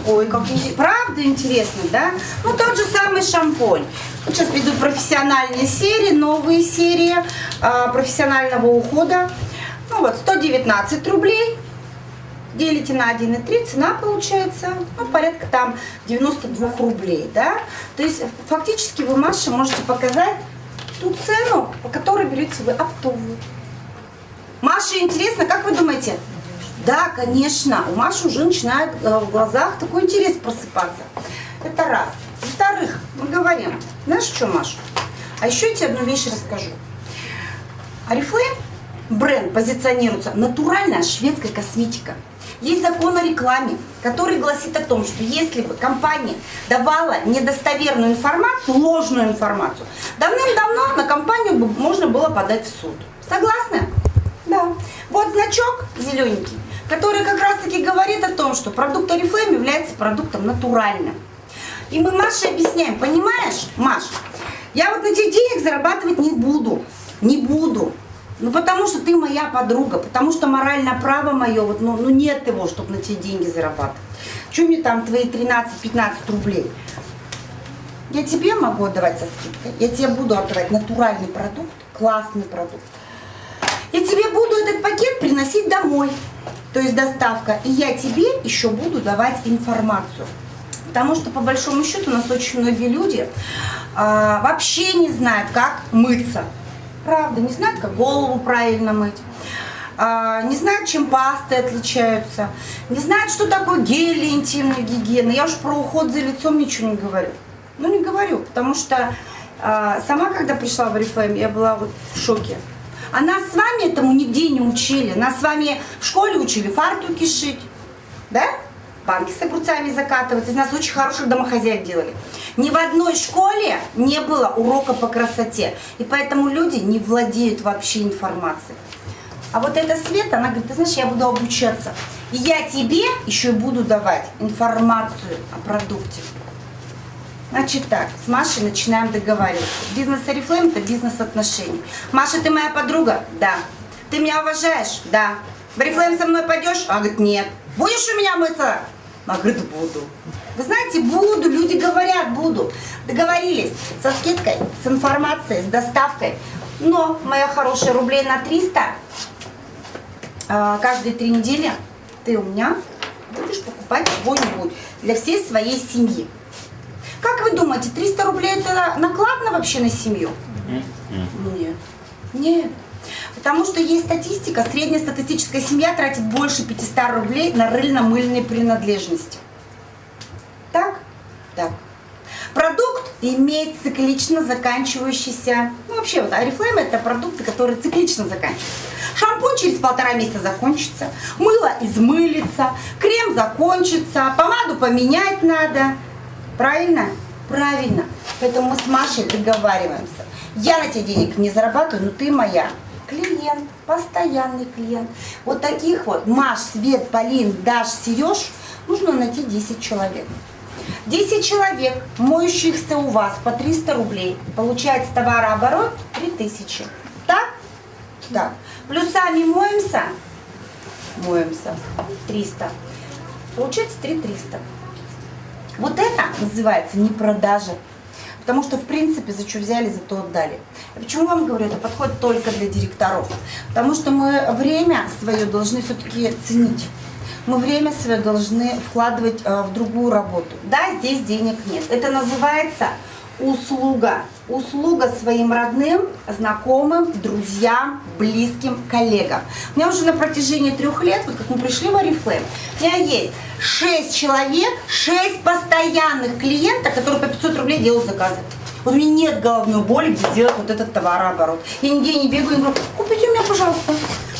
Ой, как интересно. Правда интересно, да? Ну, тот же самый шампунь. Сейчас придут профессиональные серии, новые серии а, профессионального ухода. Ну вот, 119 рублей. Делите на 1,3, цена получается, ну, порядка там 92 рублей, да? То есть, фактически вы, Маша, можете показать ту цену, по которой берете вы оптовую. Маше интересно, как вы думаете? Да, конечно, у Маши уже начинает э, в глазах такой интерес просыпаться. Это раз. Во-вторых, мы говорим, знаешь что, Маша? А еще я тебе одну вещь расскажу. Арифлейм бренд позиционируется натуральная шведская косметика. Есть закон о рекламе, который гласит о том, что если бы компания давала недостоверную информацию, ложную информацию, давным-давно на компанию бы можно было подать в суд. Согласны? Да. Вот значок зелененький, который как раз-таки говорит о том, что продукт Oriflame является продуктом натуральным. И мы Маше объясняем, понимаешь, Маш, я вот на тебе денег зарабатывать не буду, не буду. Ну, потому что ты моя подруга, потому что моральное право мое, вот, ну, ну нет его, чтобы на тебе деньги зарабатывать. Что мне там твои 13-15 рублей? Я тебе могу отдавать со скидкой, я тебе буду отдавать натуральный продукт, классный продукт. Я тебе буду этот пакет приносить домой, то есть доставка, и я тебе еще буду давать информацию. Потому что, по большому счету, у нас очень многие люди а, вообще не знают, как мыться. Правда, не знают, как голову правильно мыть. А, не знают, чем пасты отличаются. Не знают, что такое для интимной гигиены. Я уж про уход за лицом ничего не говорю. Ну, не говорю, потому что а, сама, когда пришла в Oriflame, я была вот в шоке. А нас с вами этому нигде не учили. Нас с вами в школе учили фартуки шить. Да? Банки с огурцами закатывать. Из нас очень хороших домохозяек делали. Ни в одной школе не было урока по красоте. И поэтому люди не владеют вообще информацией. А вот эта Света, она говорит, ты знаешь, я буду обучаться. И я тебе еще и буду давать информацию о продукте. Значит так, с Машей начинаем договариваться. Бизнес Oriflame – это бизнес отношений. Маша, ты моя подруга? Да. Ты меня уважаешь? Да. В Oriflame со мной пойдешь? Она говорит, нет. Будешь у меня мыться? Она говорит, буду. Вы знаете, буду, люди говорят, буду. Договорились со скидкой, с информацией, с доставкой. Но, моя хорошая, рублей на 300 а, каждые три недели ты у меня будешь покупать чего-нибудь для всей своей семьи. Как вы думаете, 300 рублей это накладно вообще на семью? Нет. Нет. Потому что есть статистика, средняя статистическая семья тратит больше 500 рублей на рыльно-мыльные принадлежности. Так? Так. Продукт имеет циклично заканчивающийся, ну вообще вот Арифлейм это продукты, которые циклично заканчиваются. Шампунь через полтора месяца закончится, мыло измылится, крем закончится, помаду поменять надо. Правильно? Правильно. Поэтому мы с Машей договариваемся. Я на тебе денег не зарабатываю, но ты моя клиент, постоянный клиент. Вот таких вот Маш, Свет, Полин, Даш, Сереж нужно найти 10 человек. 10 человек, моющихся у вас по 300 рублей, получается товарооборот 3000. Так? Так. Плюсами моемся? Моемся. 300. Получается 3300. Вот это называется не продажа. Потому что, в принципе, за что взяли, за то отдали. Почему вам говорю, это подходит только для директоров? Потому что мы время свое должны все-таки ценить. Мы время свое должны вкладывать э, в другую работу. Да, здесь денег нет. Это называется услуга. Услуга своим родным, знакомым, друзьям, близким, коллегам. У меня уже на протяжении трех лет, вот как мы пришли в Арифлейм, у меня есть 6 человек, 6 постоянных клиентов, которые по 500 рублей делают заказы. Вот у меня нет головной боли, где сделать вот этот товарооборот. Я нигде не бегаю и говорю, купите у меня, пожалуйста,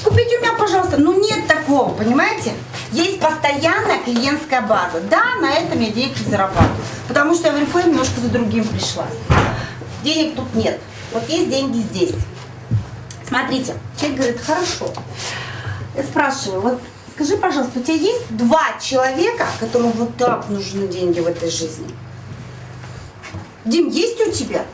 купите у меня, пожалуйста. Ну нет такого, понимаете? Есть постоянная клиентская база. Да, на этом я денег не зарабатываю. Потому что я в Oriflame немножко за другим пришла. Денег тут нет. Вот есть деньги здесь. Смотрите, человек говорит, хорошо. Я спрашиваю, вот скажи, пожалуйста, у тебя есть два человека, которым вот так нужны деньги в этой жизни? Дим, есть у тебя?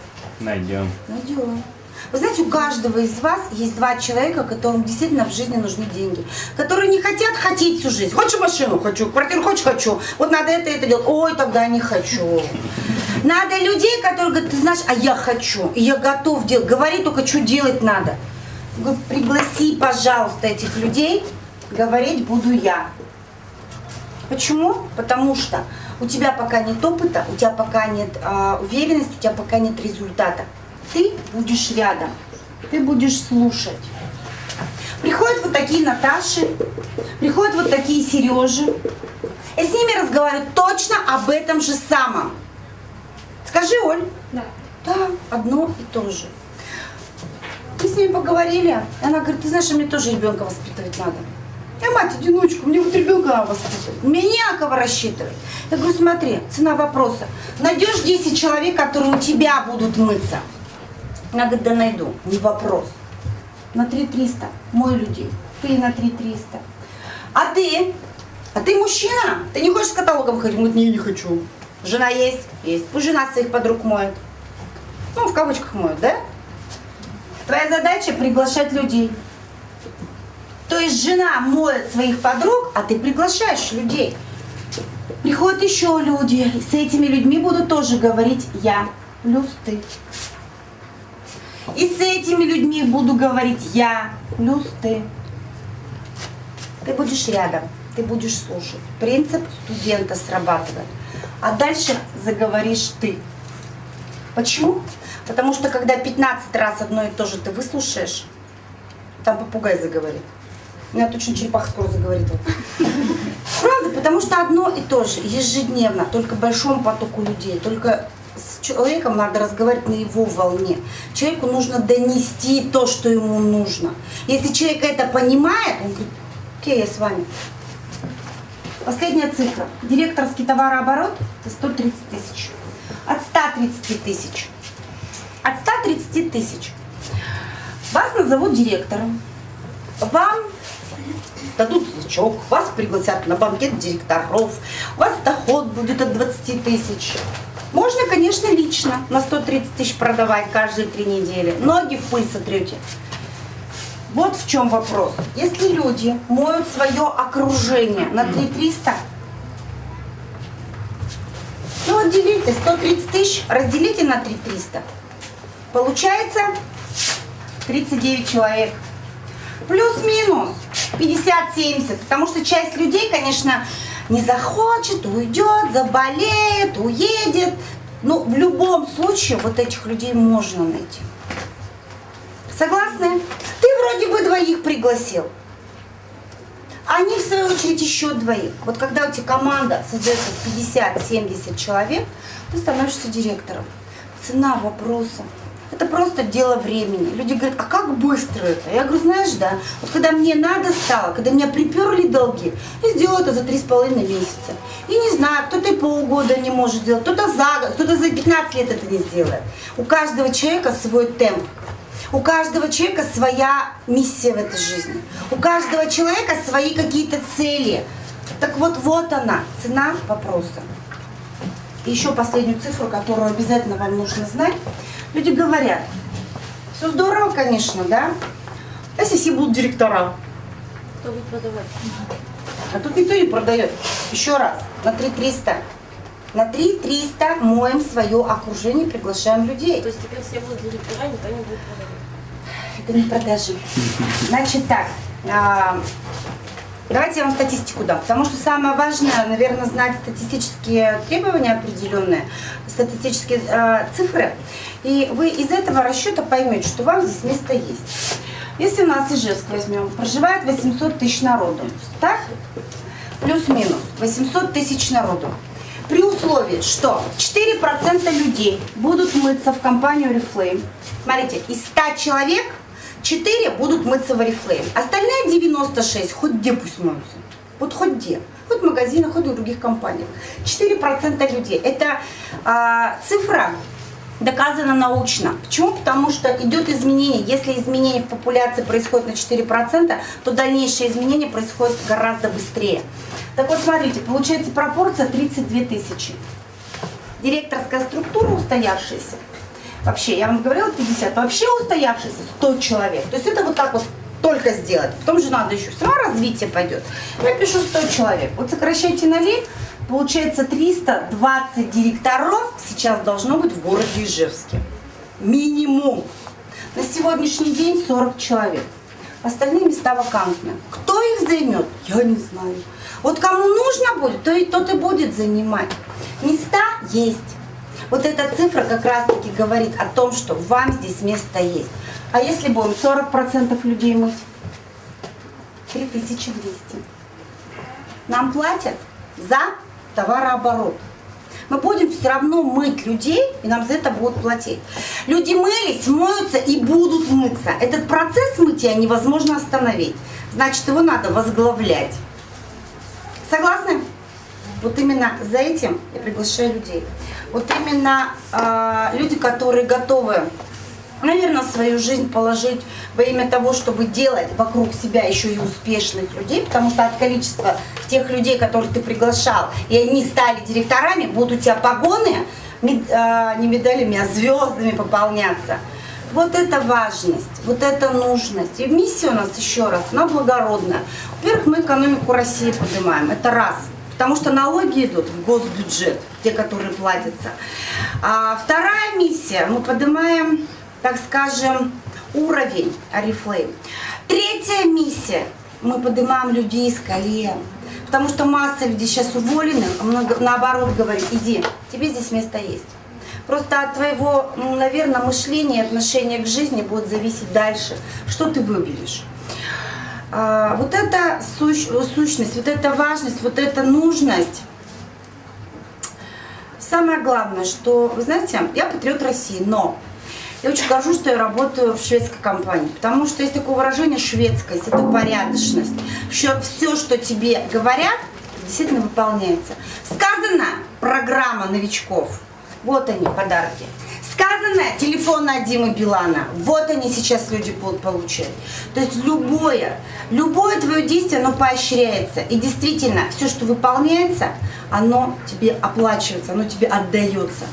Найдем. Найдем. Вы знаете, у каждого из вас есть два человека, которым действительно в жизни нужны деньги. Которые не хотят хотеть всю жизнь. Хочешь машину? Хочу. Квартиру хочешь? Хочу. Вот надо это, это делать. Ой, тогда не хочу. Надо людей, которые говорят, ты знаешь, а я хочу. И я готов делать. Говори только, что делать надо. Пригласи, пожалуйста, этих людей. Говорить буду я. Почему? Потому что у тебя пока нет опыта, у тебя пока нет э, уверенности, у тебя пока нет результата. Ты будешь рядом, ты будешь слушать. Приходят вот такие Наташи, приходят вот такие Сережи. И с ними разговариваю точно об этом же самом. Скажи, Оль. Да. Да, одно и то же. Мы с ними поговорили. И она говорит, ты знаешь, мне тоже ребенка воспитывать надо. Я мать-одиночка, мне вот ребенка воспитывать. Мне кого рассчитывать. Я говорю, смотри, цена вопроса. Найдешь 10 человек, которые у тебя будут мыться. Она говорит, да найду, не вопрос. На 3300, мой людей. Ты на 3300. А ты? А ты мужчина? Ты не хочешь с каталогом ходить? Он говорит, не, не хочу. Жена есть? Есть. Пусть жена своих подруг моет. Ну, в кавычках моет, да? Твоя задача приглашать людей. То есть жена моет своих подруг, а ты приглашаешь людей. Приходят еще люди, с этими людьми буду тоже говорить я плюс ты. И с этими людьми буду говорить я плюс ты. Ты будешь рядом, ты будешь слушать. Принцип студента срабатывает. А дальше заговоришь ты. Почему? Потому что когда 15 раз одно и то же ты выслушаешь, там попугай заговорит. У меня точно черепаха скоро заговорит. Правда, потому что одно и то же, ежедневно, только большому потоку людей, только с человеком надо разговаривать на его волне. Человеку нужно донести то, что ему нужно. Если человек это понимает, он говорит, окей, я с вами. Последняя цифра. Директорский товарооборот – это 130 тысяч. От 130 тысяч. От 130 тысяч. Вас назовут директором. Вам дадут значок, вас пригласят на банкет директоров, у вас доход будет от 20 тысяч. Можно, конечно, лично на 130 тысяч продавать каждые три недели. Ноги в пыль сотрете. Вот в чем вопрос. Если люди моют свое окружение на 3300, ну вот делите 130 тысяч, разделите на 3300. Получается 39 человек. Плюс-минус 50-70. Потому что часть людей, конечно, не захочет, уйдет, заболеет, уедет. Но в любом случае вот этих людей можно найти. Согласны? Ты вроде бы двоих пригласил. Они, в свою очередь, еще двоих. Вот когда у тебя команда создается 50-70 человек, ты становишься директором. Цена вопроса. Это просто дело времени. Люди говорят, а как быстро это? Я говорю, знаешь, да, вот когда мне надо стало, когда меня приперли долги, я сделала это за три с половиной месяца. И не знаю, кто-то и полгода не может сделать, кто-то за год, кто-то за 15 лет это не сделает. У каждого человека свой темп. У каждого человека своя миссия в этой жизни. У каждого человека свои какие-то цели. Так вот, вот она, цена вопроса. И еще последнюю цифру, которую обязательно вам нужно знать. Люди говорят, все здорово, конечно, да? А если все будут директора? Кто будет продавать? А тут никто не продает. Еще раз, на 3300. На 3300 моем свое окружение, приглашаем людей. То есть теперь все будут директора, никто не будет продавать. Это не продажи. Значит так, а, давайте я вам статистику дам, потому что самое важное, наверное, знать статистические требования определенные, статистические а, цифры, и вы из этого расчета поймете, что вам здесь место есть. Если у нас Ижевск возьмем, проживает 800 тысяч народу, так? Плюс-минус 800 тысяч народу. При условии, что 4% людей будут мыться в компанию Reflame. Смотрите, из 100 человек 4 будут мыться в Oriflame. Остальные 96 хоть где пусть моются. Вот хоть где. Хоть в магазинах, хоть в других компаниях. 4% людей. Это а, цифра доказано научно. Почему? Потому что идет изменение. Если изменение в популяции происходит на 4%, то дальнейшее изменение происходит гораздо быстрее. Так вот, смотрите, получается пропорция 32 тысячи. Директорская структура устоявшаяся. Вообще, я вам говорила 50, вообще устоявшаяся 100 человек. То есть это вот так вот только сделать. Потом же надо еще все равно развитие пойдет. Я пишу 100 человек. Вот сокращайте на лень, получается 320 директоров сейчас должно быть в городе Ижевске. Минимум. На сегодняшний день 40 человек. Остальные места вакантны. Кто их займет, я не знаю. Вот кому нужно будет, то и тот и будет занимать. Места есть. Вот эта цифра как раз-таки говорит о том, что вам здесь место есть. А если будем 40% людей мыть? 3200. Нам платят за товарооборот. Мы будем все равно мыть людей, и нам за это будут платить. Люди мылись, моются и будут мыться. Этот процесс мытья невозможно остановить. Значит, его надо возглавлять. Согласны? Вот именно за этим я приглашаю людей. Вот именно э, люди, которые готовы, наверное, свою жизнь положить во имя того, чтобы делать вокруг себя еще и успешных людей, потому что от количества тех людей, которых ты приглашал, и они стали директорами, будут у тебя погоны, мед, э, не медалями, а звездами пополняться. Вот это важность, вот это нужность. И миссия у нас, еще раз, она благородная. Во-первых, мы экономику России поднимаем, это раз. Потому что налоги идут в госбюджет, те, которые платятся. А вторая миссия, мы поднимаем, так скажем, уровень Арифлейм. Третья миссия, мы поднимаем людей из колен. Потому что масса людей сейчас уволены, а наоборот говорит, иди, тебе здесь место есть. Просто от твоего, ну, наверное, мышления и отношения к жизни будет зависеть дальше, что ты выберешь. А, вот эта сущ, сущность, вот эта важность, вот эта нужность. Самое главное, что, вы знаете, я патриот России, но я очень горжусь, что я работаю в шведской компании, потому что есть такое выражение шведскость, это порядочность. Все, все что тебе говорят, действительно выполняется. Сказано программа новичков. Вот они, подарки. Сказано телефон от Димы Билана. Вот они сейчас люди будут получать. То есть любое, любое твое действие, оно поощряется. И действительно, все, что выполняется, оно тебе оплачивается, оно тебе отдается.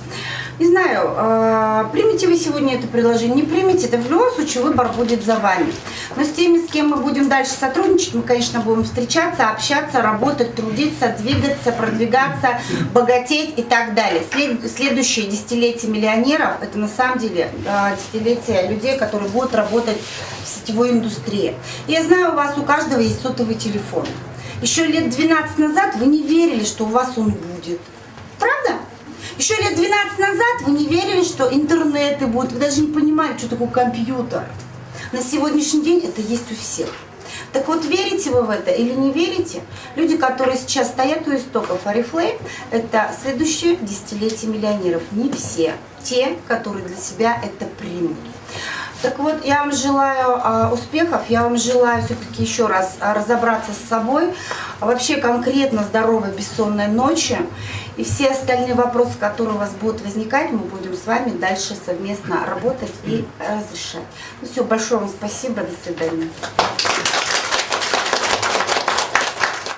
Не знаю, э, примете вы сегодня это предложение, не примете, это в любом случае выбор будет за вами. Но с теми, с кем мы будем дальше сотрудничать, мы, конечно, будем встречаться, общаться, работать, трудиться, двигаться, продвигаться, богатеть и так далее. След- следующее десятилетие миллионеров – это на самом деле э, десятилетие людей, которые будут работать в сетевой индустрии. Я знаю, у вас у каждого есть сотовый телефон. Еще лет 12 назад вы не верили, что у вас он будет. Правда? Еще лет 12 назад вы не верили, что интернеты будут, вы даже не понимали, что такое компьютер. На сегодняшний день это есть у всех. Так вот, верите вы в это или не верите? Люди, которые сейчас стоят у истоков Oriflame, это следующее десятилетие миллионеров. Не все. Те, которые для себя это примут. Так вот, я вам желаю а, успехов, я вам желаю все-таки еще раз а, разобраться с собой, вообще конкретно здоровой бессонной ночи. И все остальные вопросы, которые у вас будут возникать, мы будем с вами дальше совместно работать и разрешать. Ну все, большое вам спасибо, до свидания.